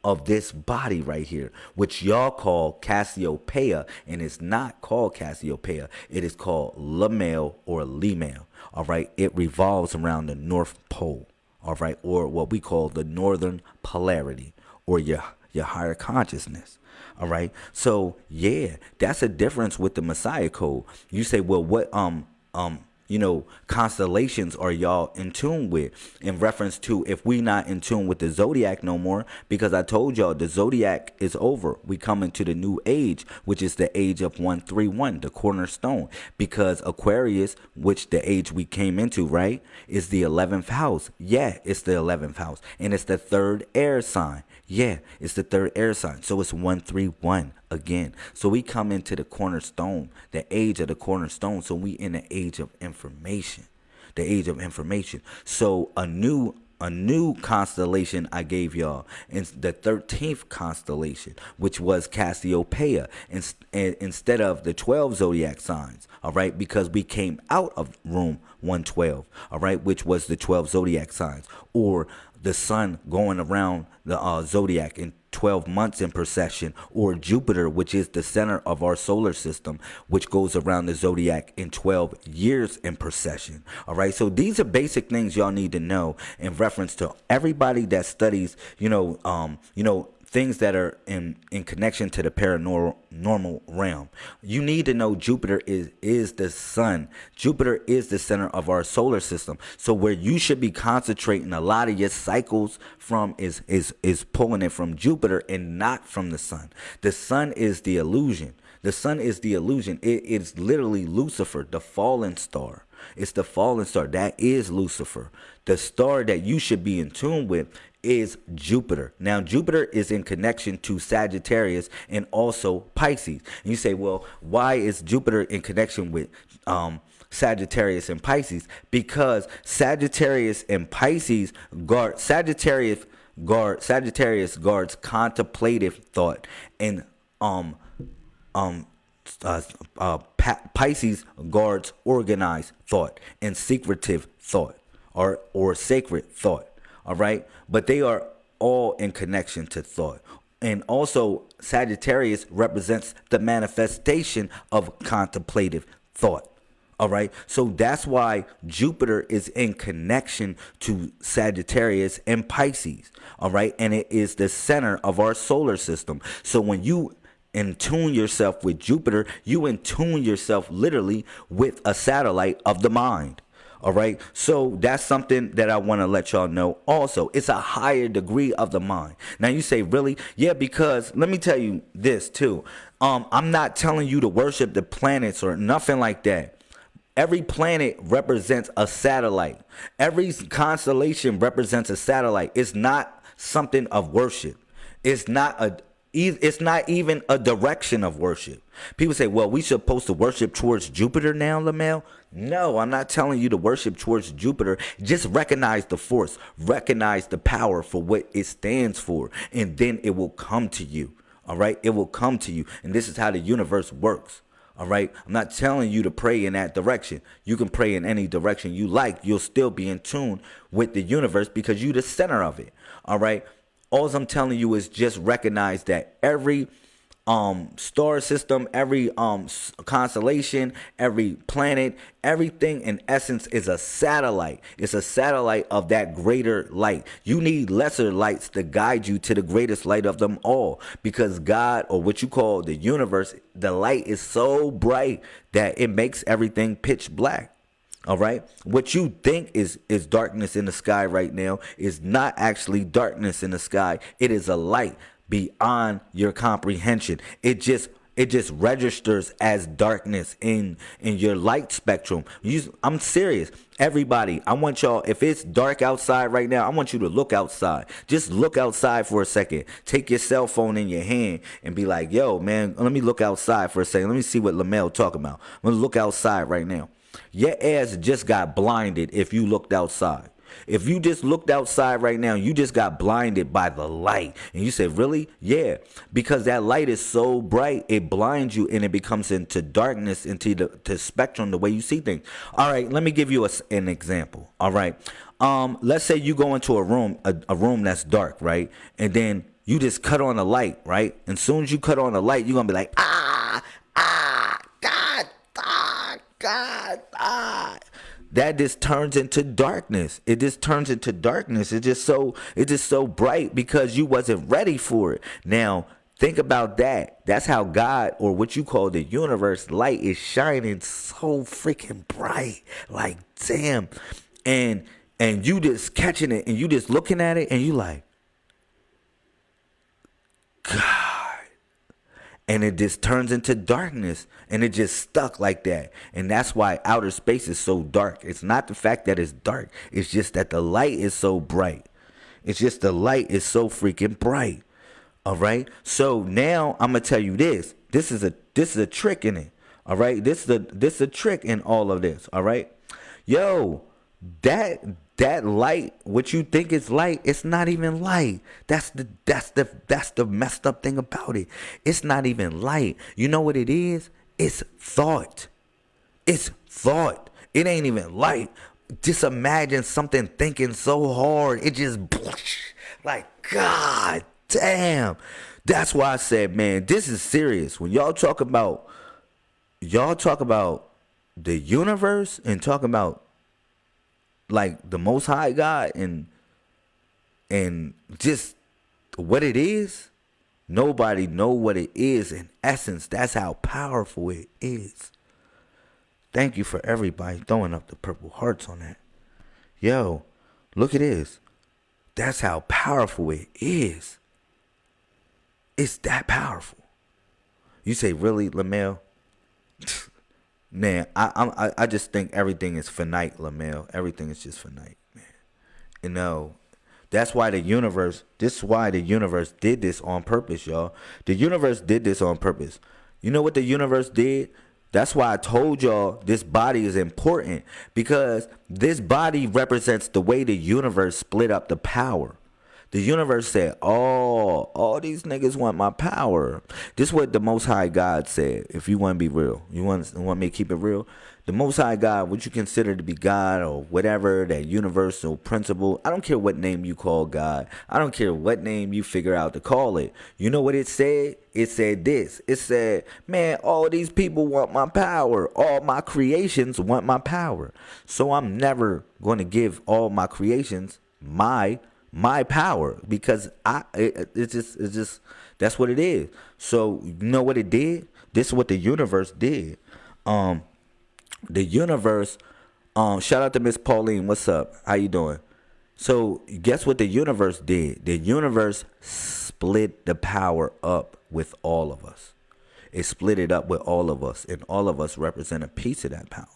of this body right here, which y'all call Cassiopeia, and it's not called Cassiopeia. It is called Lemel or Lemel. All right, it revolves around the North Pole. All right, or what we call the Northern Polarity, or your your higher consciousness. All right, so yeah, that's a difference with the Messiah code. You say, well, what um um you know, constellations are y'all in tune with in reference to if we not in tune with the zodiac no more because I told y'all the zodiac is over. We come into the new age, which is the age of 131, the cornerstone because Aquarius, which the age we came into, right, is the 11th house. Yeah, it's the 11th house and it's the third air sign. Yeah, it's the third air sign. So it's 131 again. So we come into the cornerstone, the age of the cornerstone. So we in the age of information. The age of information. So a new a new constellation I gave y'all, and the 13th constellation, which was Cassiopeia, instead of the 12 zodiac signs, all right, because we came out of room 112, all right, which was the 12 zodiac signs, or the sun going around the uh, zodiac in 12 months in procession, or Jupiter, which is the center of our solar system, which goes around the zodiac in 12 years in procession. All right, so these are basic things y'all need to know in reference to everybody that studies, you know, um, you know, things that are in in connection to the paranormal realm. You need to know Jupiter is is the sun. Jupiter is the center of our solar system. So where you should be concentrating a lot of your cycles from is is is pulling it from Jupiter and not from the sun. The sun is the illusion. The sun is the illusion. It is literally Lucifer, the fallen star. It's the fallen star. That is Lucifer. The star that you should be in tune with is Jupiter. Now, Jupiter is in connection to Sagittarius and also Pisces. And you say, well, why is Jupiter in connection with um, Sagittarius and Pisces because Sagittarius and Pisces guard Sagittarius guard Sagittarius guards contemplative thought and um um uh, uh, Pisces guards organized thought and secretive thought or or sacred thought. All right, but they are all in connection to thought. And also, Sagittarius represents the manifestation of contemplative thought. All right. So that's why Jupiter is in connection to Sagittarius and Pisces. All right. And it is the center of our solar system. So when you in tune yourself with Jupiter, you in tune yourself literally with a satellite of the mind. All right. So that's something that I want to let y'all know also. It's a higher degree of the mind. Now you say, really? Yeah, because let me tell you this too. Um, I'm not telling you to worship the planets or nothing like that. Every planet represents a satellite. Every constellation represents a satellite. It's not something of worship. It's not a it's not even a direction of worship. People say, well, we supposed to worship towards Jupiter now, Lamel. No, I'm not telling you to worship towards Jupiter. Just recognize the force, recognize the power for what it stands for, and then it will come to you. All right, it will come to you. And this is how the universe works. All right. I'm not telling you to pray in that direction. You can pray in any direction you like. You'll still be in tune with the universe because you're the center of it. All right. All I'm telling you is just recognize that every um star system every um constellation every planet everything in essence is a satellite. It's a satellite of that greater light. You need lesser lights to guide you to the greatest light of them all because god or what you call the universe the light is so bright that it makes everything pitch black all right what you think is is darkness in the sky right now is not actually darkness in the sky it is a light beyond your comprehension. It just it just registers as darkness in in your light spectrum. You, I'm serious. Everybody, I want y'all if it's dark outside right now, I want you to look outside. Just look outside for a second. Take your cell phone in your hand and be like, "Yo, man, let me look outside for a second. Let me see what Lamel talking about. I'm to look outside right now." Your ass just got blinded if you looked outside. If you just looked outside right now, you just got blinded by the light. And you said, Really? Yeah. Because that light is so bright, it blinds you and it becomes into darkness, into the to spectrum, the way you see things. All right, let me give you a, an example. All right. Um, let's say you go into a room, a, a room that's dark, right? And then you just cut on the light, right? And soon as you cut on the light, you're gonna be like, ah, ah, God, ah that just turns into darkness. It just turns into darkness. It's just so it's just so bright because you wasn't ready for it. Now think about that. That's how God or what you call the universe light is shining so freaking bright. Like damn. And and you just catching it and you just looking at it and you like God and it just turns into darkness and it just stuck like that. And that's why outer space is so dark. It's not the fact that it's dark. It's just that the light is so bright. It's just the light is so freaking bright. All right? So now i'm gonna tell you this. This is a this is a trick in it. All right? This is a this is a trick in all of this. All right? Yo that that light, what you think is light, it's not even light. That's the that's the that's the messed up thing about it. It's not even light. You know what it is? It's thought. It's thought. It ain't even light. Just imagine something thinking so hard. It just like God damn. That's why I said, man, this is serious. When y'all talk about y'all talk about the universe and talk about like the most high God and and just what it is, nobody know what it is in essence. That's how powerful it is. Thank you for everybody throwing up the purple hearts on that. Yo, look at this. That's how powerful it is. It's that powerful. You say, really, Lamel? Man, I I I just think everything is finite, Lamel. Everything is just finite, man. You know, that's why the universe. This is why the universe did this on purpose, y'all. The universe did this on purpose. You know what the universe did? That's why I told y'all this body is important because this body represents the way the universe split up the power. The universe said, "Oh, all these niggas want my power." This is what the Most High God said. If you want to be real, you want want me to keep it real. The Most High God, what you consider to be God or whatever that universal principle, I don't care what name you call God. I don't care what name you figure out to call it. You know what it said? It said this. It said, "Man, all these people want my power. All my creations want my power. So I'm never going to give all my creations my." My power because I it, it's just it's just that's what it is. So you know what it did? This is what the universe did. Um, the universe. Um, shout out to Miss Pauline. What's up? How you doing? So guess what the universe did? The universe split the power up with all of us. It split it up with all of us, and all of us represent a piece of that power.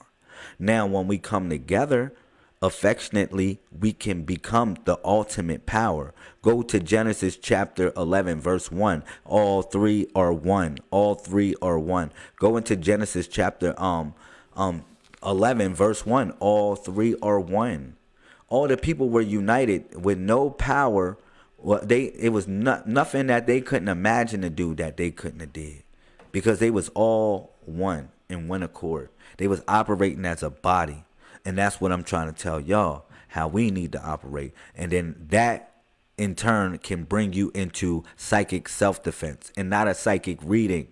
Now, when we come together affectionately we can become the ultimate power. Go to Genesis chapter 11, verse 1. All three are one. All three are one. Go into Genesis chapter um um 11, verse 1. All three are one. All the people were united with no power. Well, they it was not, nothing that they couldn't imagine to do that they couldn't have did, because they was all one in one accord. They was operating as a body. And that's what I'm trying to tell y'all how we need to operate. And then that in turn can bring you into psychic self defense and not a psychic reading.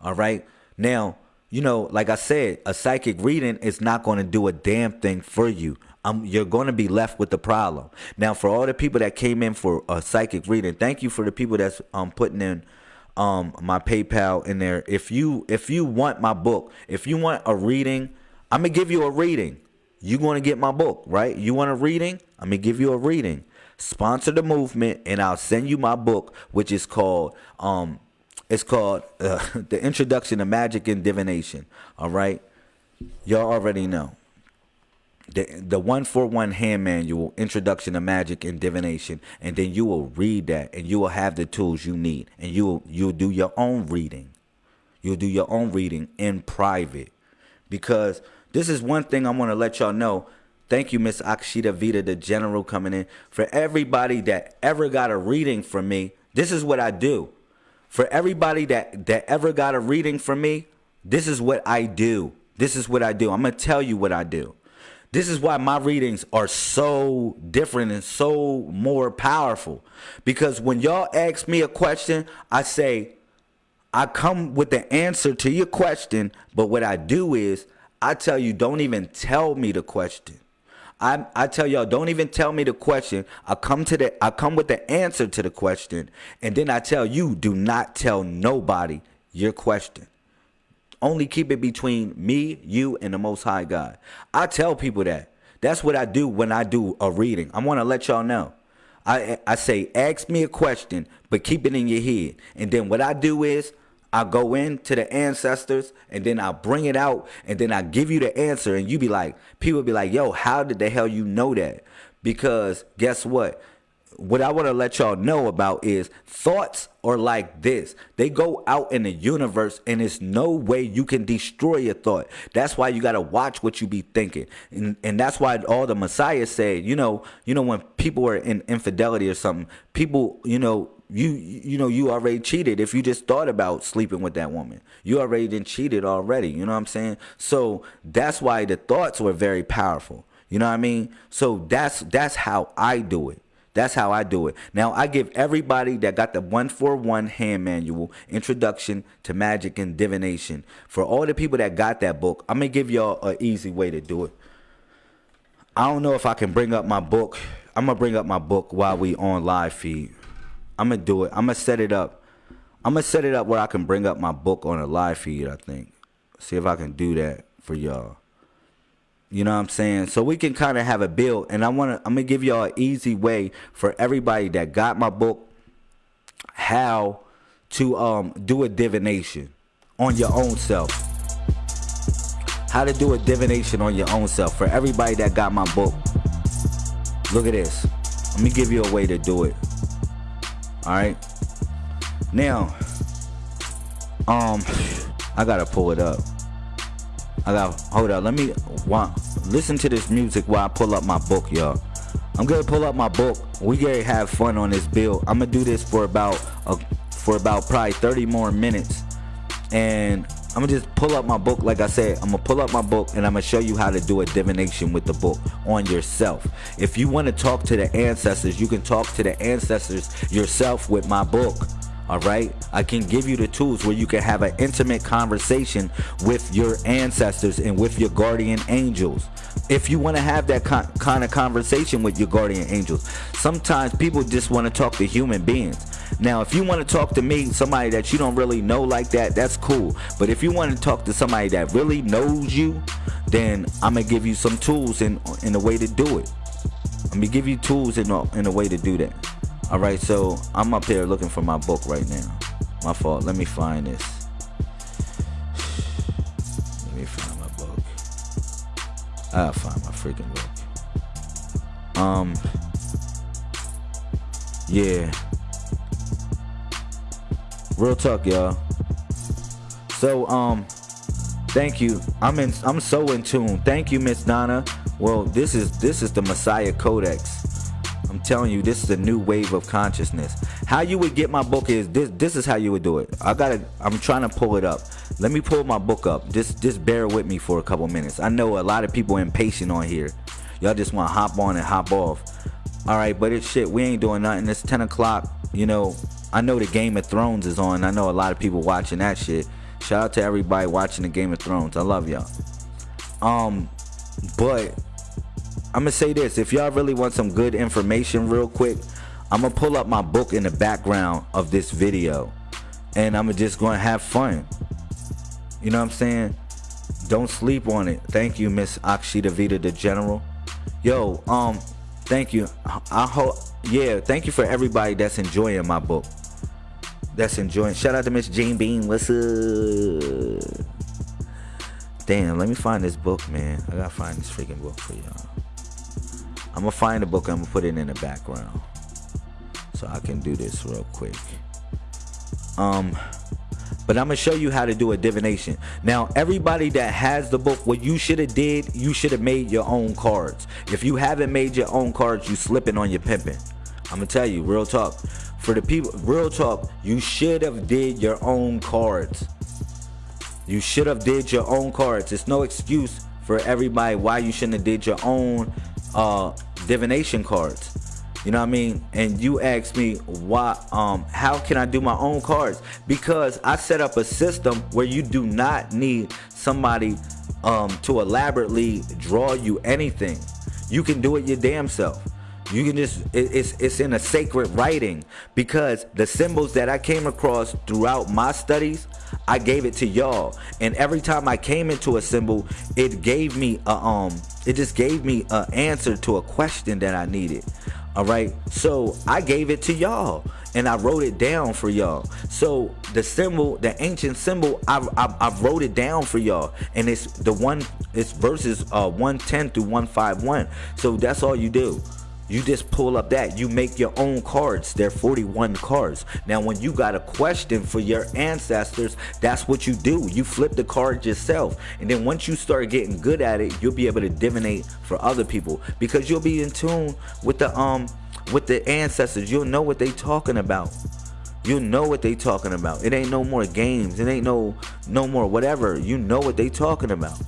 All right. Now, you know, like I said, a psychic reading is not going to do a damn thing for you. Um, you're going to be left with the problem. Now, for all the people that came in for a psychic reading, thank you for the people that's um putting in um my PayPal in there. If you if you want my book, if you want a reading, I'm gonna give you a reading you want to get my book, right? You want a reading? I'm going to give you a reading. Sponsor the movement and I'll send you my book which is called um it's called uh, The Introduction to Magic and Divination. All right? Y'all already know. The the 141 hand manual Introduction to Magic and Divination and then you will read that and you will have the tools you need and you will you'll do your own reading. You'll do your own reading in private because this is one thing I want to let y'all know. Thank you, Miss Akshita Vita, the general coming in. For everybody that ever got a reading from me, this is what I do. For everybody that, that ever got a reading from me, this is what I do. This is what I do. I'm going to tell you what I do. This is why my readings are so different and so more powerful. Because when y'all ask me a question, I say, I come with the answer to your question, but what I do is I tell you, don't even tell me the question. I I tell y'all, don't even tell me the question. I come to the I come with the answer to the question, and then I tell you, do not tell nobody your question. Only keep it between me, you, and the Most High God. I tell people that. That's what I do when I do a reading. I want to let y'all know. I I say, ask me a question, but keep it in your head. And then what I do is I go into the ancestors and then I bring it out and then I give you the answer and you be like, people be like, yo, how did the hell you know that? Because guess what? What I want to let y'all know about is thoughts are like this. They go out in the universe and there's no way you can destroy your thought. That's why you got to watch what you be thinking. And, and that's why all the Messiah said, you know, you know, when people are in infidelity or something, people, you know, you you know you already cheated if you just thought about sleeping with that woman you already did cheated already you know what i'm saying so that's why the thoughts were very powerful you know what i mean so that's that's how i do it that's how I do it. Now I give everybody that got the 141 hand manual, Introduction to Magic and Divination. For all the people that got that book, I'm gonna give y'all an easy way to do it. I don't know if I can bring up my book. I'm gonna bring up my book while we on live feed. I'm gonna do it. I'm gonna set it up. I'm gonna set it up where I can bring up my book on a live feed. I think. See if I can do that for y'all. You know what I'm saying? So we can kind of have a build, and I wanna. I'm gonna give y'all an easy way for everybody that got my book how to um do a divination on your own self. How to do a divination on your own self for everybody that got my book. Look at this. Let me give you a way to do it. All right. Now, um, I gotta pull it up. I got hold up. Let me want listen to this music while I pull up my book, y'all. I'm gonna pull up my book. We gonna have fun on this bill. I'm gonna do this for about a, for about probably 30 more minutes, and I'm gonna just pull up my book. Like I said, I'm gonna pull up my book and I'm gonna show you how to do a divination with the book on yourself. If you want to talk to the ancestors, you can talk to the ancestors yourself with my book. All right, I can give you the tools where you can have an intimate conversation with your ancestors and with your guardian angels. If you want to have that kind of conversation with your guardian angels, sometimes people just want to talk to human beings. Now, if you want to talk to me, somebody that you don't really know like that, that's cool. But if you want to talk to somebody that really knows you, then I'm gonna give you some tools in in a way to do it. I'm gonna give you tools in a, in a way to do that. All right, so I'm up here looking for my book right now. My fault. Let me find this. Let me find my book. I gotta find my freaking book. Um. Yeah. Real talk, y'all. So, um, thank you. I'm in. I'm so in tune. Thank you, Miss Donna. Well, this is this is the Messiah Codex. I'm telling you, this is a new wave of consciousness. How you would get my book is this. This is how you would do it. I gotta. I'm trying to pull it up. Let me pull my book up. Just just bear with me for a couple minutes. I know a lot of people impatient on here. Y'all just want to hop on and hop off. All right, but it's shit. We ain't doing nothing. It's 10 o'clock. You know, I know the Game of Thrones is on. I know a lot of people watching that shit. Shout out to everybody watching the Game of Thrones. I love y'all. Um, but I'm gonna say this: if y'all really want some good information, real quick, I'm gonna pull up my book in the background of this video, and I'm just gonna have fun. You know what I'm saying? Don't sleep on it. Thank you, Miss Akshita Vita, the General. Yo, um, thank you. I hope, yeah, thank you for everybody that's enjoying my book. That's enjoying. Shout out to Miss Jane Bean. What's up? Damn, let me find this book, man. I gotta find this freaking book for y'all. I'm gonna find the book. I'm gonna put it in the background, so I can do this real quick. Um, but I'm gonna show you how to do a divination. Now, everybody that has the book, what you should have did, you should have made your own cards. If you haven't made your own cards, you slipping on your pimping. I'm gonna tell you, real talk. For the people, real talk, you should have did your own cards. You should have did your own cards. It's no excuse for everybody why you shouldn't have did your own uh, divination cards. You know what I mean? And you ask me why um how can I do my own cards? Because I set up a system where you do not need somebody um to elaborately draw you anything. You can do it your damn self. You can just it, it's it's in a sacred writing because the symbols that I came across throughout my studies, I gave it to y'all. And every time I came into a symbol, it gave me a um it just gave me an answer to a question that I needed. All right. So I gave it to y'all and I wrote it down for y'all. So the symbol, the ancient symbol, I, I, I wrote it down for y'all. And it's the one, it's verses uh, 110 through 151. So that's all you do. You just pull up that. You make your own cards. They're 41 cards. Now, when you got a question for your ancestors, that's what you do. You flip the card yourself. And then once you start getting good at it, you'll be able to divinate for other people because you'll be in tune with the um with the ancestors. You'll know what they talking about. You know what they talking about. It ain't no more games. It ain't no no more whatever. You know what they talking about.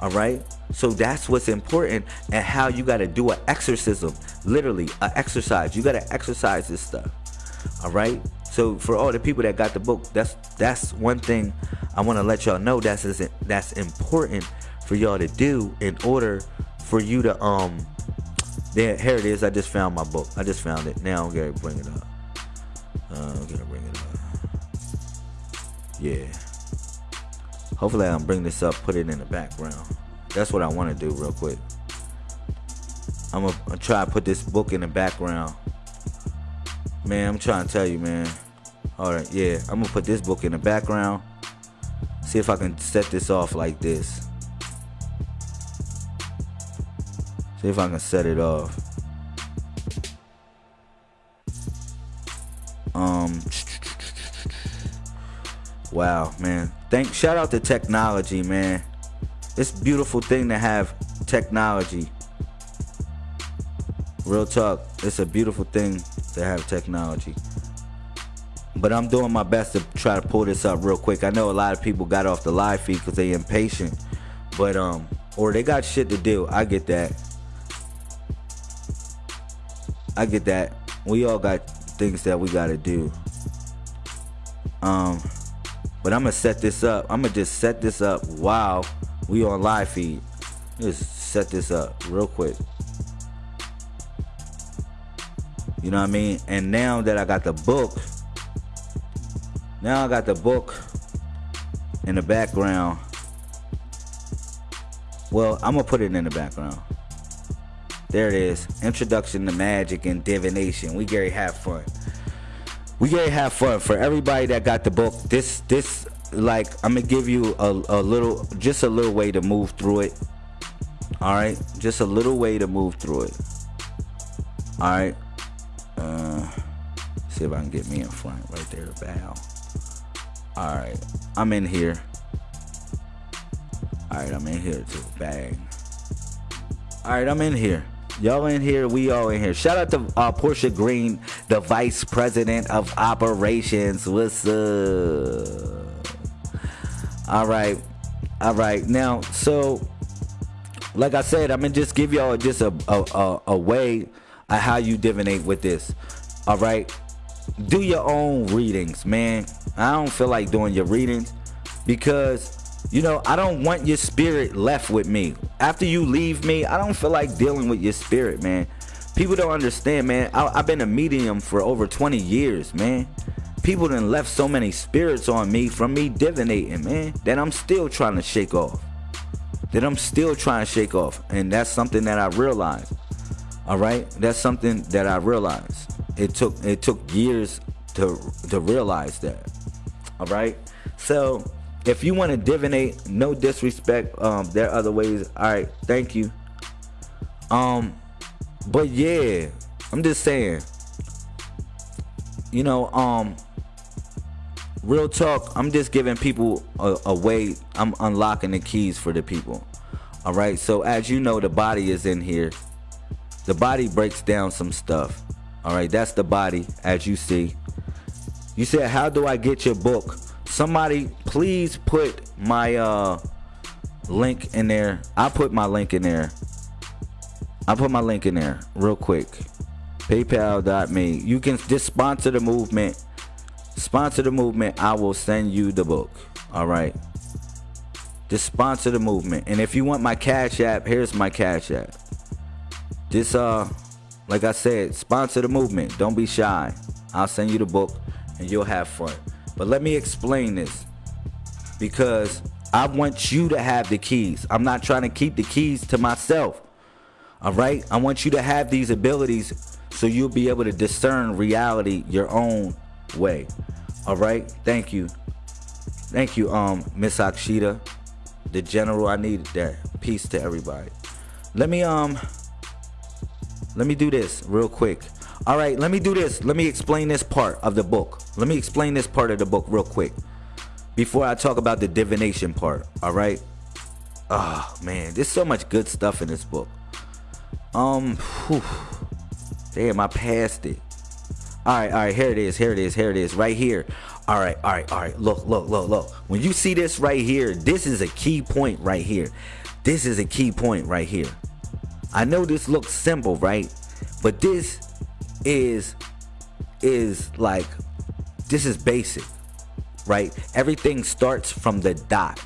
All right. So that's what's important and how you got to do an exorcism, literally an exercise. You got to exercise this stuff. All right. So for all the people that got the book, that's that's one thing I want to let y'all know. That's that's important for y'all to do in order for you to um. There, here it is. I just found my book. I just found it. Now I'm gonna bring it up. Uh, I'm gonna bring it up. Yeah. Hopefully I can bring this up, put it in the background. That's what I want to do real quick. I'm gonna try to put this book in the background. Man, I'm trying to tell you, man. All right, yeah, I'm gonna put this book in the background. See if I can set this off like this. See if I can set it off. Um. Wow, man. Thank. Shout out to technology, man. it's a beautiful thing to have technology. Real talk, it's a beautiful thing to have technology. But I'm doing my best to try to pull this up real quick. I know a lot of people got off the live feed because they impatient, but um, or they got shit to do. I get that. I get that. We all got things that we gotta do. Um, but I'm gonna set this up. I'm gonna just set this up while we on live feed. Just set this up real quick. You know what I mean? And now that I got the book, now I got the book in the background. Well, I'm gonna put it in the background. There it is. Introduction to magic and divination. We Gary have fun. We Gary have fun for everybody that got the book. This this like I'm gonna give you a, a little just a little way to move through it. Alright? Just a little way to move through it. Alright. Uh see if I can get me in front right there, bow. Alright. I'm in here. Alright, I'm in here too. Bang. Alright, I'm in here. Y'all in here, we all in here. Shout out to uh, Portia Green, the Vice President of Operations. What's up? All right, all right. Now, so like I said, I'm gonna just give y'all just a a, a, a way of how you divinate with this. All right, do your own readings, man. I don't feel like doing your readings because you know, I don't want your spirit left with me. After you leave me, I don't feel like dealing with your spirit, man. People don't understand, man. I, have been a medium for over 20 years, man. People done left so many spirits on me from me divinating, man, that I'm still trying to shake off. That I'm still trying to shake off. And that's something that I realized. All right? That's something that I realized. It took it took years to to realize that. All right? So, if you want to divinate, no disrespect. Um, there are other ways. All right, thank you. Um, but yeah, I'm just saying. You know, um, real talk. I'm just giving people a, a way. I'm unlocking the keys for the people. All right. So as you know, the body is in here. The body breaks down some stuff. All right. That's the body, as you see. You said, "How do I get your book?" Somebody please put my uh link in there. I put my link in there. I put my link in there real quick. Paypal.me you can just sponsor the movement. Sponsor the movement. I will send you the book. All right? Just sponsor the movement. And if you want my cash app here's my cash app. Just uh like i said sponsor the movement. Don't be shy. I'll send you the book and you'll have fun but let me explain this because I want you to have the keys. I'm not trying to keep the keys to myself. All right? I want you to have these abilities so you'll be able to discern reality your own way. All right? Thank you. Thank you, um, Miss Akshita. The general, I needed that. Peace to everybody. Let me um let me do this real quick. All right, let me do this. Let me explain this part of the book. Let me explain this part of the book real quick before I talk about the divination part. All right. Oh man, there's so much good stuff in this book. Um, whew. damn, I passed it. All right, all right, here it is, here it is, here it is, right here. All right, all right, all right. Look, look, look, look. When you see this right here, this is a key point right here. This is a key point right here. I know this looks simple, right? But this is is like this is basic right? Everything starts from the dot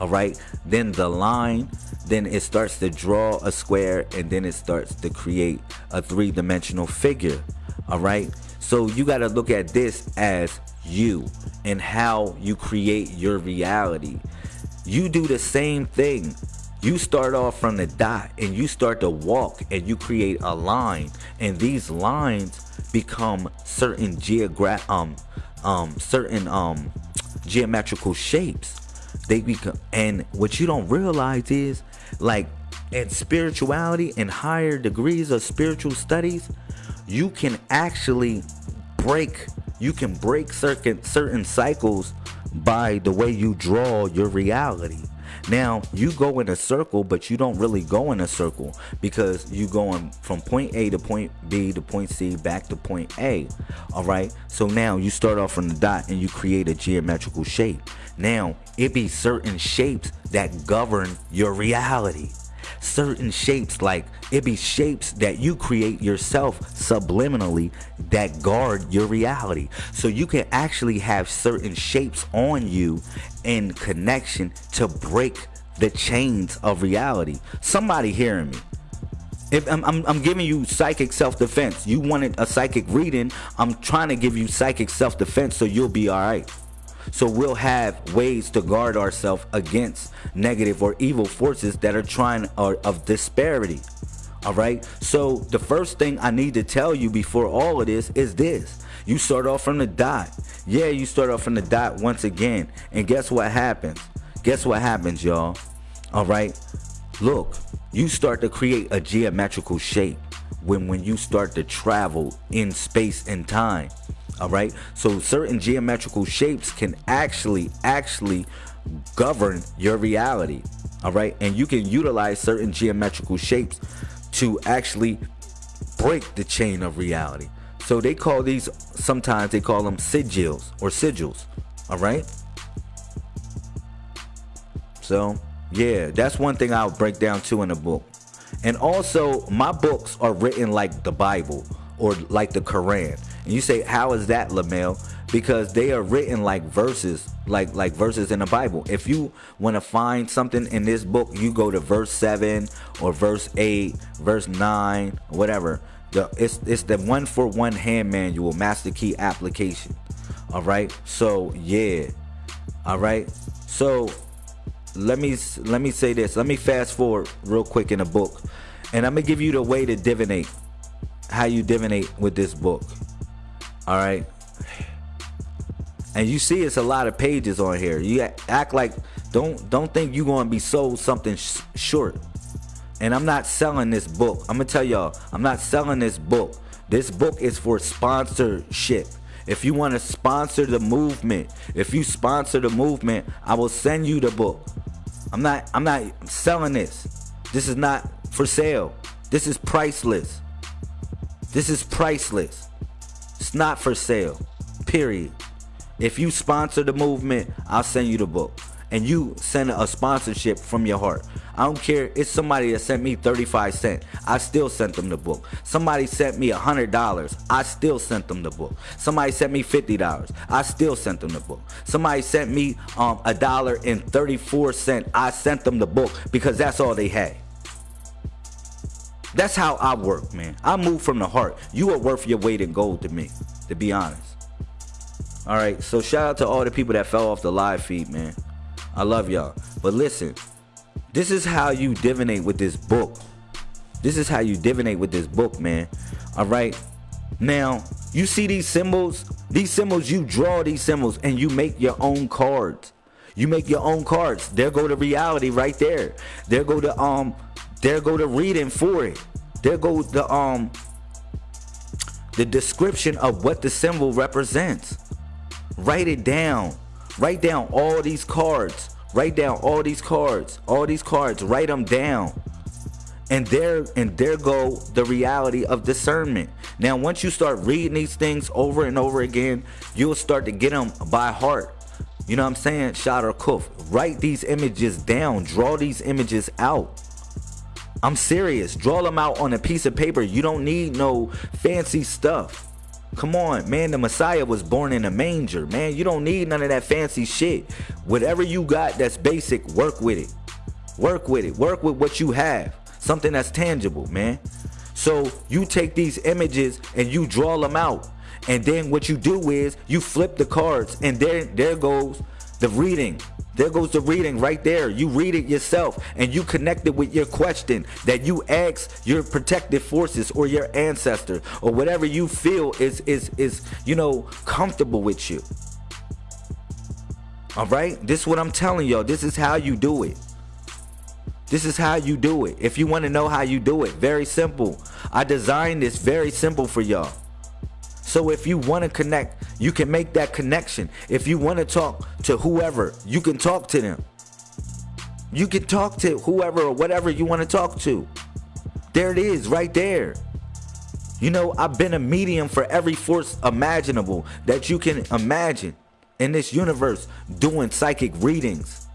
all right? Then the line then it starts to draw a square and then it starts to create a three-dimensional figure all right? So you got to look at this as you and how you create your reality. You do the same thing you start off from the dot and you start to walk and you create a line. And these lines become certain geograph um um certain um geometrical shapes. They become and what you don't realize is like in spirituality and higher degrees of spiritual studies you can actually break you can break certain certain cycles by the way you draw your reality Now you go in a circle, but you don't really go in a circle because you going from point A to point B to point C back to point A. All right. So now you start off from the dot and you create a geometrical shape. Now it be certain shapes that govern your reality certain shapes like it be shapes that you create yourself subliminally that guard your reality. So you can actually have certain shapes on you in connection to break the chains of reality. Somebody hearing me. If I'm, I'm, I'm, giving you psychic self-defense. You wanted a psychic reading. I'm trying to give you psychic self-defense so you'll be all right so we'll have ways to guard ourselves against negative or evil forces that are trying or of disparity. All right. So the first thing I need to tell you before all of this is this. You start off from the dot. Yeah, you start off from the dot once again. And guess what happens? Guess what happens, y'all? All right. Look, you start to create a geometrical shape when when you start to travel in space and time all right? So certain geometrical shapes can actually actually govern your reality. All right? And you can utilize certain geometrical shapes to actually break the chain of reality. So they call these sometimes they call them sigils or sigils. All right? So yeah that's one thing i'll break down too in the book. And also my books are written like the bible or like the quran and you say, how is that, Lamel? Because they are written like verses, like like verses in the Bible. If you want to find something in this book, you go to verse seven or verse eight, verse nine, whatever. The it's it's the one for one hand manual, master key application. All right. So yeah. All right. So let me let me say this. Let me fast forward real quick in the book, and I'm gonna give you the way to divinate, how you divinate with this book. All right. And you see, it's a lot of pages on here. You act like don't don't think you're gonna be sold something sh short. And I'm not selling this book. I'm gonna tell y'all, I'm not selling this book. This book is for sponsorship. If you want to sponsor the movement, if you sponsor the movement, I will send you the book. I'm not I'm not selling this. This is not for sale. This is priceless. This is priceless. It's not for sale. Period. If you sponsor the movement, I'll send you the book. And you send a sponsorship from your heart. I don't care. It's somebody that sent me 35 cents. I still sent them the book. Somebody sent me $100. I still sent them the book. Somebody sent me $50. I still sent them the book. Somebody sent me um, a dollar and 34 cents. I sent them the book because that's all they had. That's how I work, man. I move from the heart. You are worth your weight in gold to me, to be honest. All right, so shout out to all the people that fell off the live feed, man. I love y'all. But listen, this is how you divinate with this book. This is how you divinate with this book, man. All right. Now, you see these symbols? These symbols, you draw these symbols and you make your own cards. You make your own cards. There go the reality right there. There go the um there go the reading for it. There go the um the description of what the symbol represents. Write it down. Write down all these cards. Write down all these cards. All these cards. Write them down. And there and there go the reality of discernment. Now, once you start reading these things over and over again, you'll start to get them by heart. You know what I'm saying? Shot or kuf. Write these images down. Draw these images out. I'm serious. Draw them out on a piece of paper. You don't need no fancy stuff. Come on, man. The Messiah was born in a manger, man. You don't need none of that fancy shit. Whatever you got that's basic, work with it. Work with it. Work with what you have. Something that's tangible, man. So you take these images and you draw them out. And then what you do is you flip the cards and there there goes the reading. There goes the reading right there. You read it yourself and you connect it with your question that you ask your protective forces or your ancestor or whatever you feel is is is you know comfortable with you. All right? This is what I'm telling y'all. This is how you do it. This is how you do it. If you want to know how you do it, very simple. I designed this very simple for y'all. So if you want to connect, you can make that connection. If you want to talk to whoever, you can talk to them. You can talk to whoever or whatever you want to talk to. There it is, right there. You know, I've been a medium for every force imaginable that you can imagine in this universe doing psychic readings.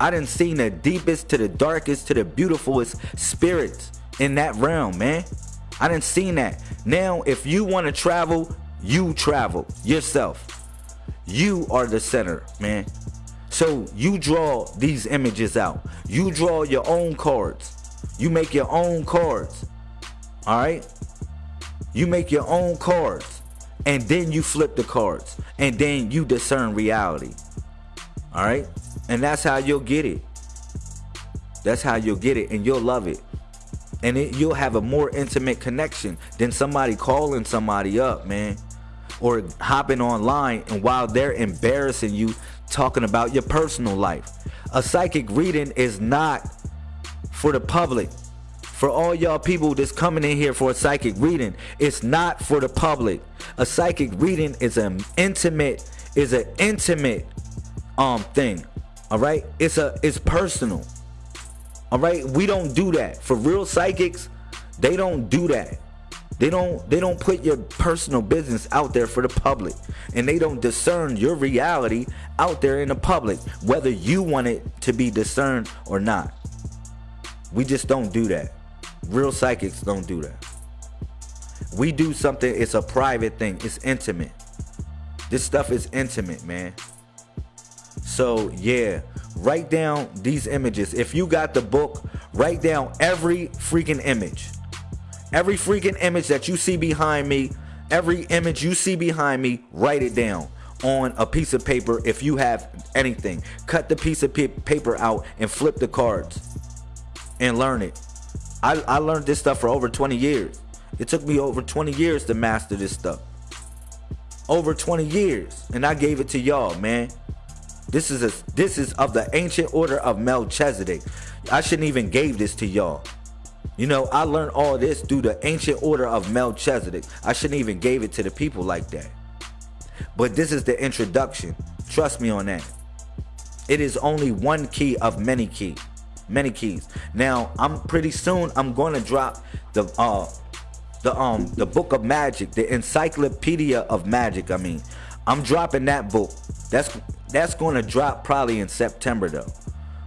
I didn't see the deepest to the darkest to the beautifulest spirits in that realm, man. I didn't see that. Now, if you want to travel, you travel yourself. You are the center, man. So you draw these images out. You draw your own cards. You make your own cards. All right? You make your own cards. And then you flip the cards. And then you discern reality. All right? And that's how you'll get it. That's how you'll get it. And you'll love it. And it, you'll have a more intimate connection than somebody calling somebody up, man. Or hopping online and while they're embarrassing you, talking about your personal life. A psychic reading is not for the public. For all y'all people that's coming in here for a psychic reading, it's not for the public. A psychic reading is an intimate, is an intimate um thing. All right? It's a it's personal. All right? We don't do that. For real psychics, they don't do that. They don't they don't put your personal business out there for the public and they don't discern your reality out there in the public whether you want it to be discerned or not. We just don't do that. Real psychics don't do that. We do something, it's a private thing, it's intimate. This stuff is intimate, man. So, yeah, write down these images. If you got the book, write down every freaking image. Every freaking image that you see behind me, every image you see behind me, write it down on a piece of paper if you have anything. Cut the piece of paper out and flip the cards and learn it. I, I learned this stuff for over 20 years. It took me over 20 years to master this stuff. Over 20 years. And I gave it to y'all, man. This is a this is of the ancient order of Melchizedek. I shouldn't even gave this to y'all. You know, I learned all this through the ancient order of Melchizedek. I shouldn't even gave it to the people like that. But this is the introduction. Trust me on that. It is only one key of many key many keys. Now, I'm pretty soon I'm going to drop the uh the um the book of magic, the encyclopedia of magic, I mean. I'm dropping that book. That's that's going to drop probably in September though.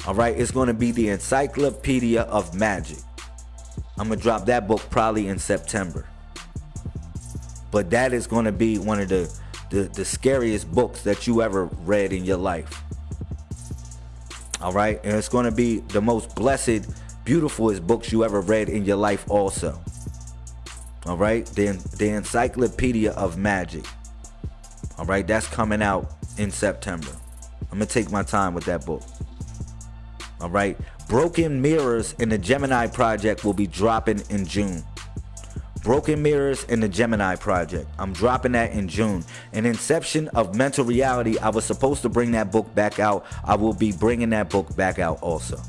All right, it's going to be the encyclopedia of magic. I'm going to drop that book probably in September. But that is going to be one of the, the the scariest books that you ever read in your life. All right. And it's going to be the most blessed, beautifulest books you ever read in your life, also. All right. The, the Encyclopedia of Magic. All right. That's coming out in September. I'm going to take my time with that book. All right. Broken Mirrors in the Gemini Project will be dropping in June. Broken Mirrors and the Gemini Project. I'm dropping that in June. An Inception of Mental Reality. I was supposed to bring that book back out. I will be bringing that book back out also.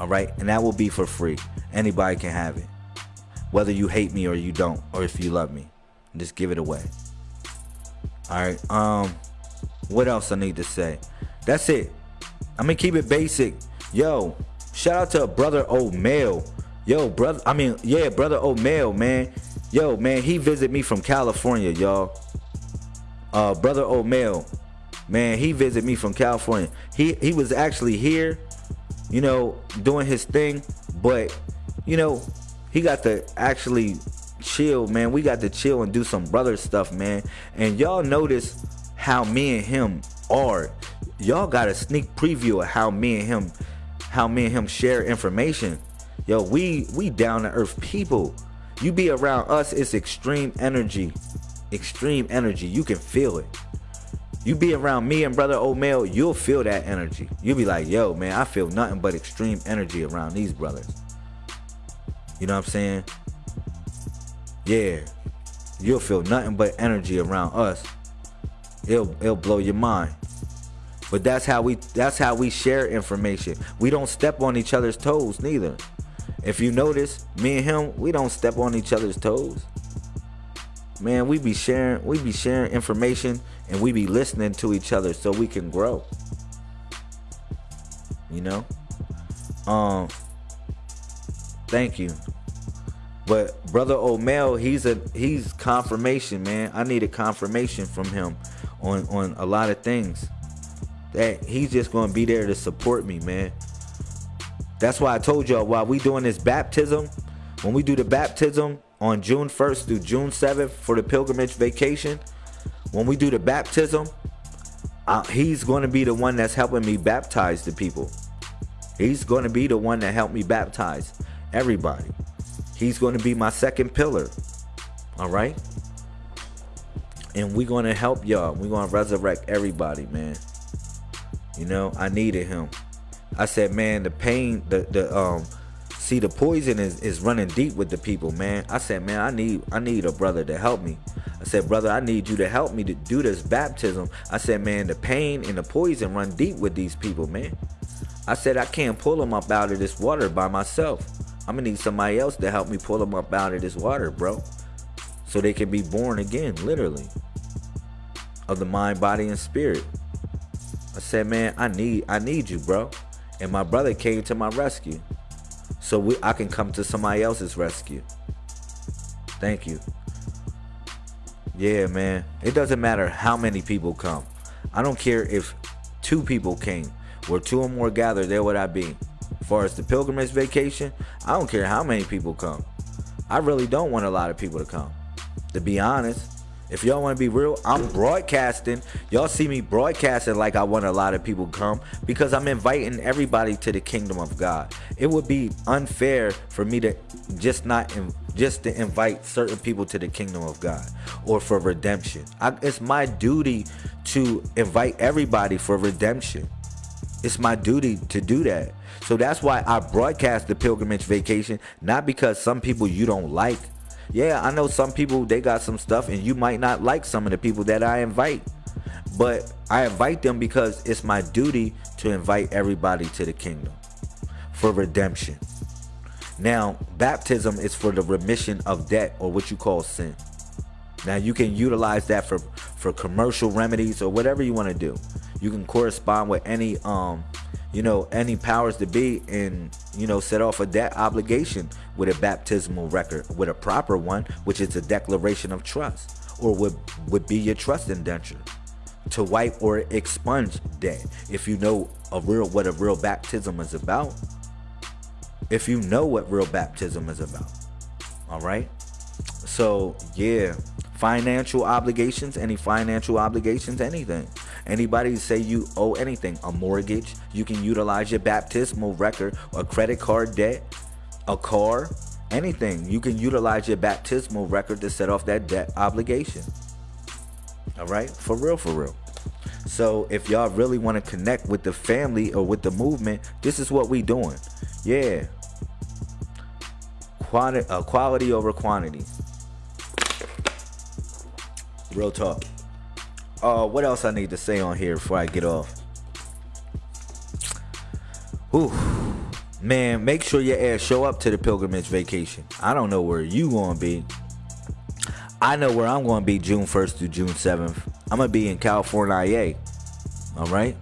All right, and that will be for free. Anybody can have it, whether you hate me or you don't, or if you love me, just give it away. All right. Um, what else I need to say? That's it. I'm gonna keep it basic. Yo, shout out to brother O Male Yo, brother, I mean, yeah, brother O Male, man. Yo, man, he visited me from California, y'all. Uh, brother O Male, man, he visited me from California. He he was actually here, you know, doing his thing, but you know, he got to actually chill, man. We got to chill and do some brother stuff, man. And y'all notice how me and him are. Y'all got a sneak preview of how me and him, how me and him share information Yo, we we down to earth people. You be around us, it's extreme energy. Extreme energy. You can feel it. You be around me and brother O Male, you'll feel that energy. You'll be like, yo, man, I feel nothing but extreme energy around these brothers. You know what I'm saying? Yeah. You'll feel nothing but energy around us. It'll it'll blow your mind. But that's how we that's how we share information. We don't step on each other's toes neither. If you notice, me and him, we don't step on each other's toes. Man, we be sharing, we be sharing information and we be listening to each other so we can grow. You know? Um, thank you. But brother O Male, he's a he's confirmation, man. I needed confirmation from him on on a lot of things. That he's just gonna be there to support me, man. That's why I told y'all while we doing this baptism, when we do the baptism on June 1st through June 7th for the pilgrimage vacation, when we do the baptism, uh, he's going to be the one that's helping me baptize the people. He's going to be the one that helped me baptize everybody. He's going to be my second pillar. All right? And we're to help y'all. We're to resurrect everybody, man. You know, I needed him. I said, man, the pain, the the um see the poison is, is running deep with the people, man. I said, man, I need I need a brother to help me. I said, brother, I need you to help me to do this baptism. I said, man, the pain and the poison run deep with these people, man. I said, I can't pull them up out of this water by myself. I'm gonna need somebody else to help me pull them up out of this water, bro. So they can be born again, literally. Of the mind, body, and spirit. I said, man, I need I need you, bro. And my brother came to my rescue. So we, I can come to somebody else's rescue. Thank you. Yeah, man. It doesn't matter how many people come. I don't care if two people came. Where two or more gather, there would I be. As far as the pilgrimage vacation, I don't care how many people come. I really don't want a lot of people to come. To be honest, if y'all want to be real, I'm broadcasting. Y'all see me broadcasting like I want a lot of people come because I'm inviting everybody to the kingdom of God. It would be unfair for me to just not just to invite certain people to the kingdom of God or for redemption. I, it's my duty to invite everybody for redemption. It's my duty to do that. So that's why I broadcast the pilgrimage vacation, not because some people you don't like. Yeah, I know some people they got some stuff and you might not like some of the people that I invite. But I invite them because it's my duty to invite everybody to the kingdom for redemption. Now, baptism is for the remission of debt or what you call sin. Now, you can utilize that for for commercial remedies or whatever you want to do. You can correspond with any um you know, any powers to be and, you know, set off a debt obligation with a baptismal record, with a proper one, which is a declaration of trust, or would, would be your trust indenture to wipe or expunge debt. If you know a real what a real baptism is about, if you know what real baptism is about. All right? So, yeah, financial obligations, any financial obligations, anything. Anybody say you owe anything, a mortgage, you can utilize your baptismal record, a credit card debt, a car, anything. You can utilize your baptismal record to set off that debt obligation. All right? For real, for real. So if y'all really want to connect with the family or with the movement, this is what we doing. Yeah. Quantity, uh, quality over quantity. Real talk. Uh, what else I need to say on here before I get off? Ooh, man, make sure your ass show up to the pilgrimage vacation. I don't know where you gonna be. I know where I'm gonna be June 1st through June 7th. I'm gonna be in California. All right,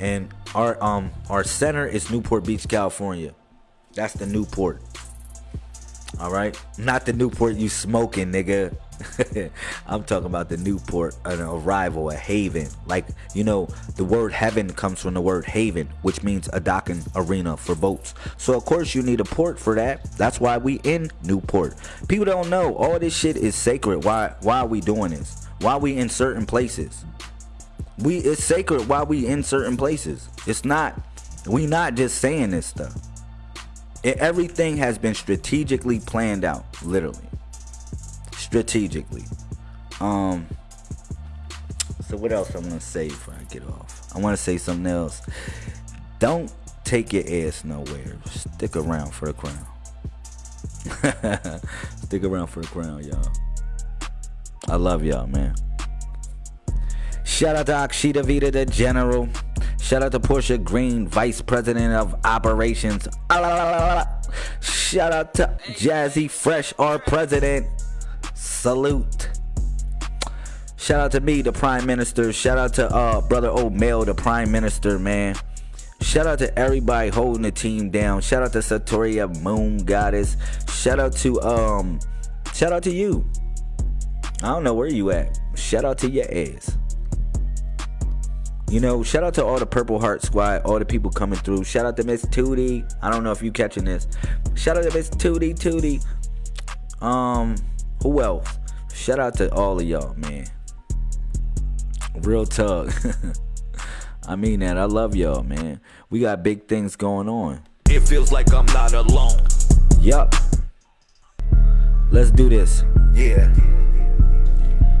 and our um our center is Newport Beach, California. That's the Newport. All right, not the Newport you smoking, nigga. I'm talking about the Newport, an arrival, a haven. Like, you know, the word heaven comes from the word haven, which means a docking arena for boats. So, of course, you need a port for that. That's why we in Newport. People don't know all this shit is sacred. Why, why are we doing this? Why are we in certain places? We it's sacred why we in certain places. It's not we not just saying this stuff. It, everything has been strategically planned out, literally strategically. Um. So what else I'm gonna say before I get off? I want to say something else. Don't take your ass nowhere. Stick around for the crown. Stick around for the crown, y'all. I love y'all, man. Shout out to Akshita Vita, the general. Shout out to Portia Green, vice president of operations. Shout out to Jazzy Fresh, our president. Salute. Shout out to me, the Prime Minister. Shout out to uh brother O Male, the Prime Minister, man. Shout out to everybody holding the team down. Shout out to Satoria Moon Goddess. Shout out to um shout out to you. I don't know where you at. Shout out to your ass. You know, shout out to all the Purple Heart Squad, all the people coming through. Shout out to Miss Tootie. I don't know if you catching this. Shout out to Miss Tootie Tootie. Um, who else? Shout out to all of y'all, man. Real talk. I mean that. I love y'all, man. We got big things going on. It feels like I'm not alone. Yup. Let's do this. Yeah.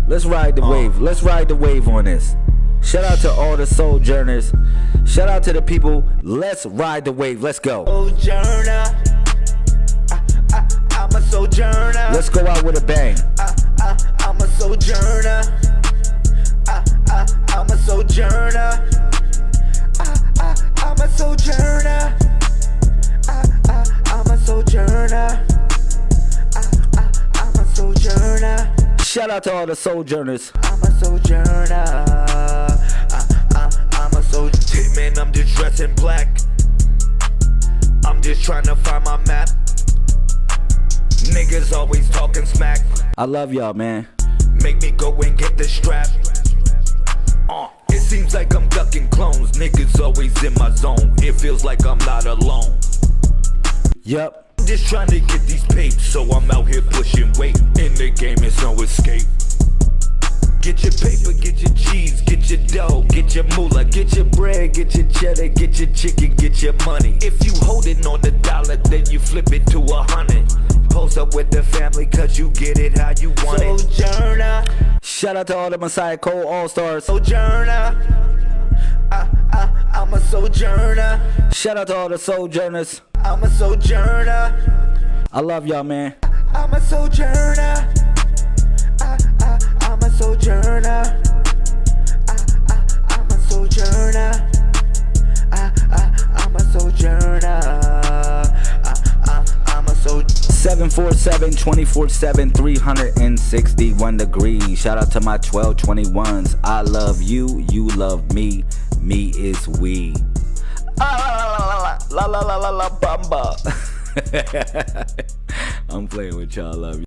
Let's ride the uh. wave. Let's ride the wave on this. Shout out to all the sojourners. Shout out to the people. Let's ride the wave. Let's go. Sojourner. I, I, I'm a sojourner. Let's go out with a bang. I, I, I'm a sojourner. I, I, I'm a sojourner. I, I, I'm a sojourner. I, I, I'm a sojourner. I, I, I'm a sojourner. Shout out to all the sojourners. I'm a sojourner. I, I, I'm a sojourner. Man, I'm just dressed in black. I'm just trying to find my map. Niggas always talking smack. I love y'all, man. Make me go and get the strap. Uh, it seems like I'm ducking clones. Niggas always in my zone. It feels like I'm not alone. Yup. I'm just trying to get these papes, so I'm out here pushing weight. In the game, it's no escape. Get your paper, get your cheese, get your dough, get your moolah, get your bread, get your cheddar, get your chicken, get your money. If you holding on the dollar, then you flip it to a hundred. Post up with the family, cause you get it how you want it. Sojourner, Shout out to all the Messiah Cole All Stars. sojourner. I, I, I'm a sojourner. Shout out to all the sojourners. I'm a sojourner. I love y'all, man. I'm a sojourner. Sojourner. I, I, I'm a sojourner. I, I, I'm a sojourner. I, I, I'm a sojourner. 747 24 7 361 degrees. Shout out to my 1221s. I love you, you love me, me is we. Ah, la la la la la la bamba. I'm playing with y'all. Love you.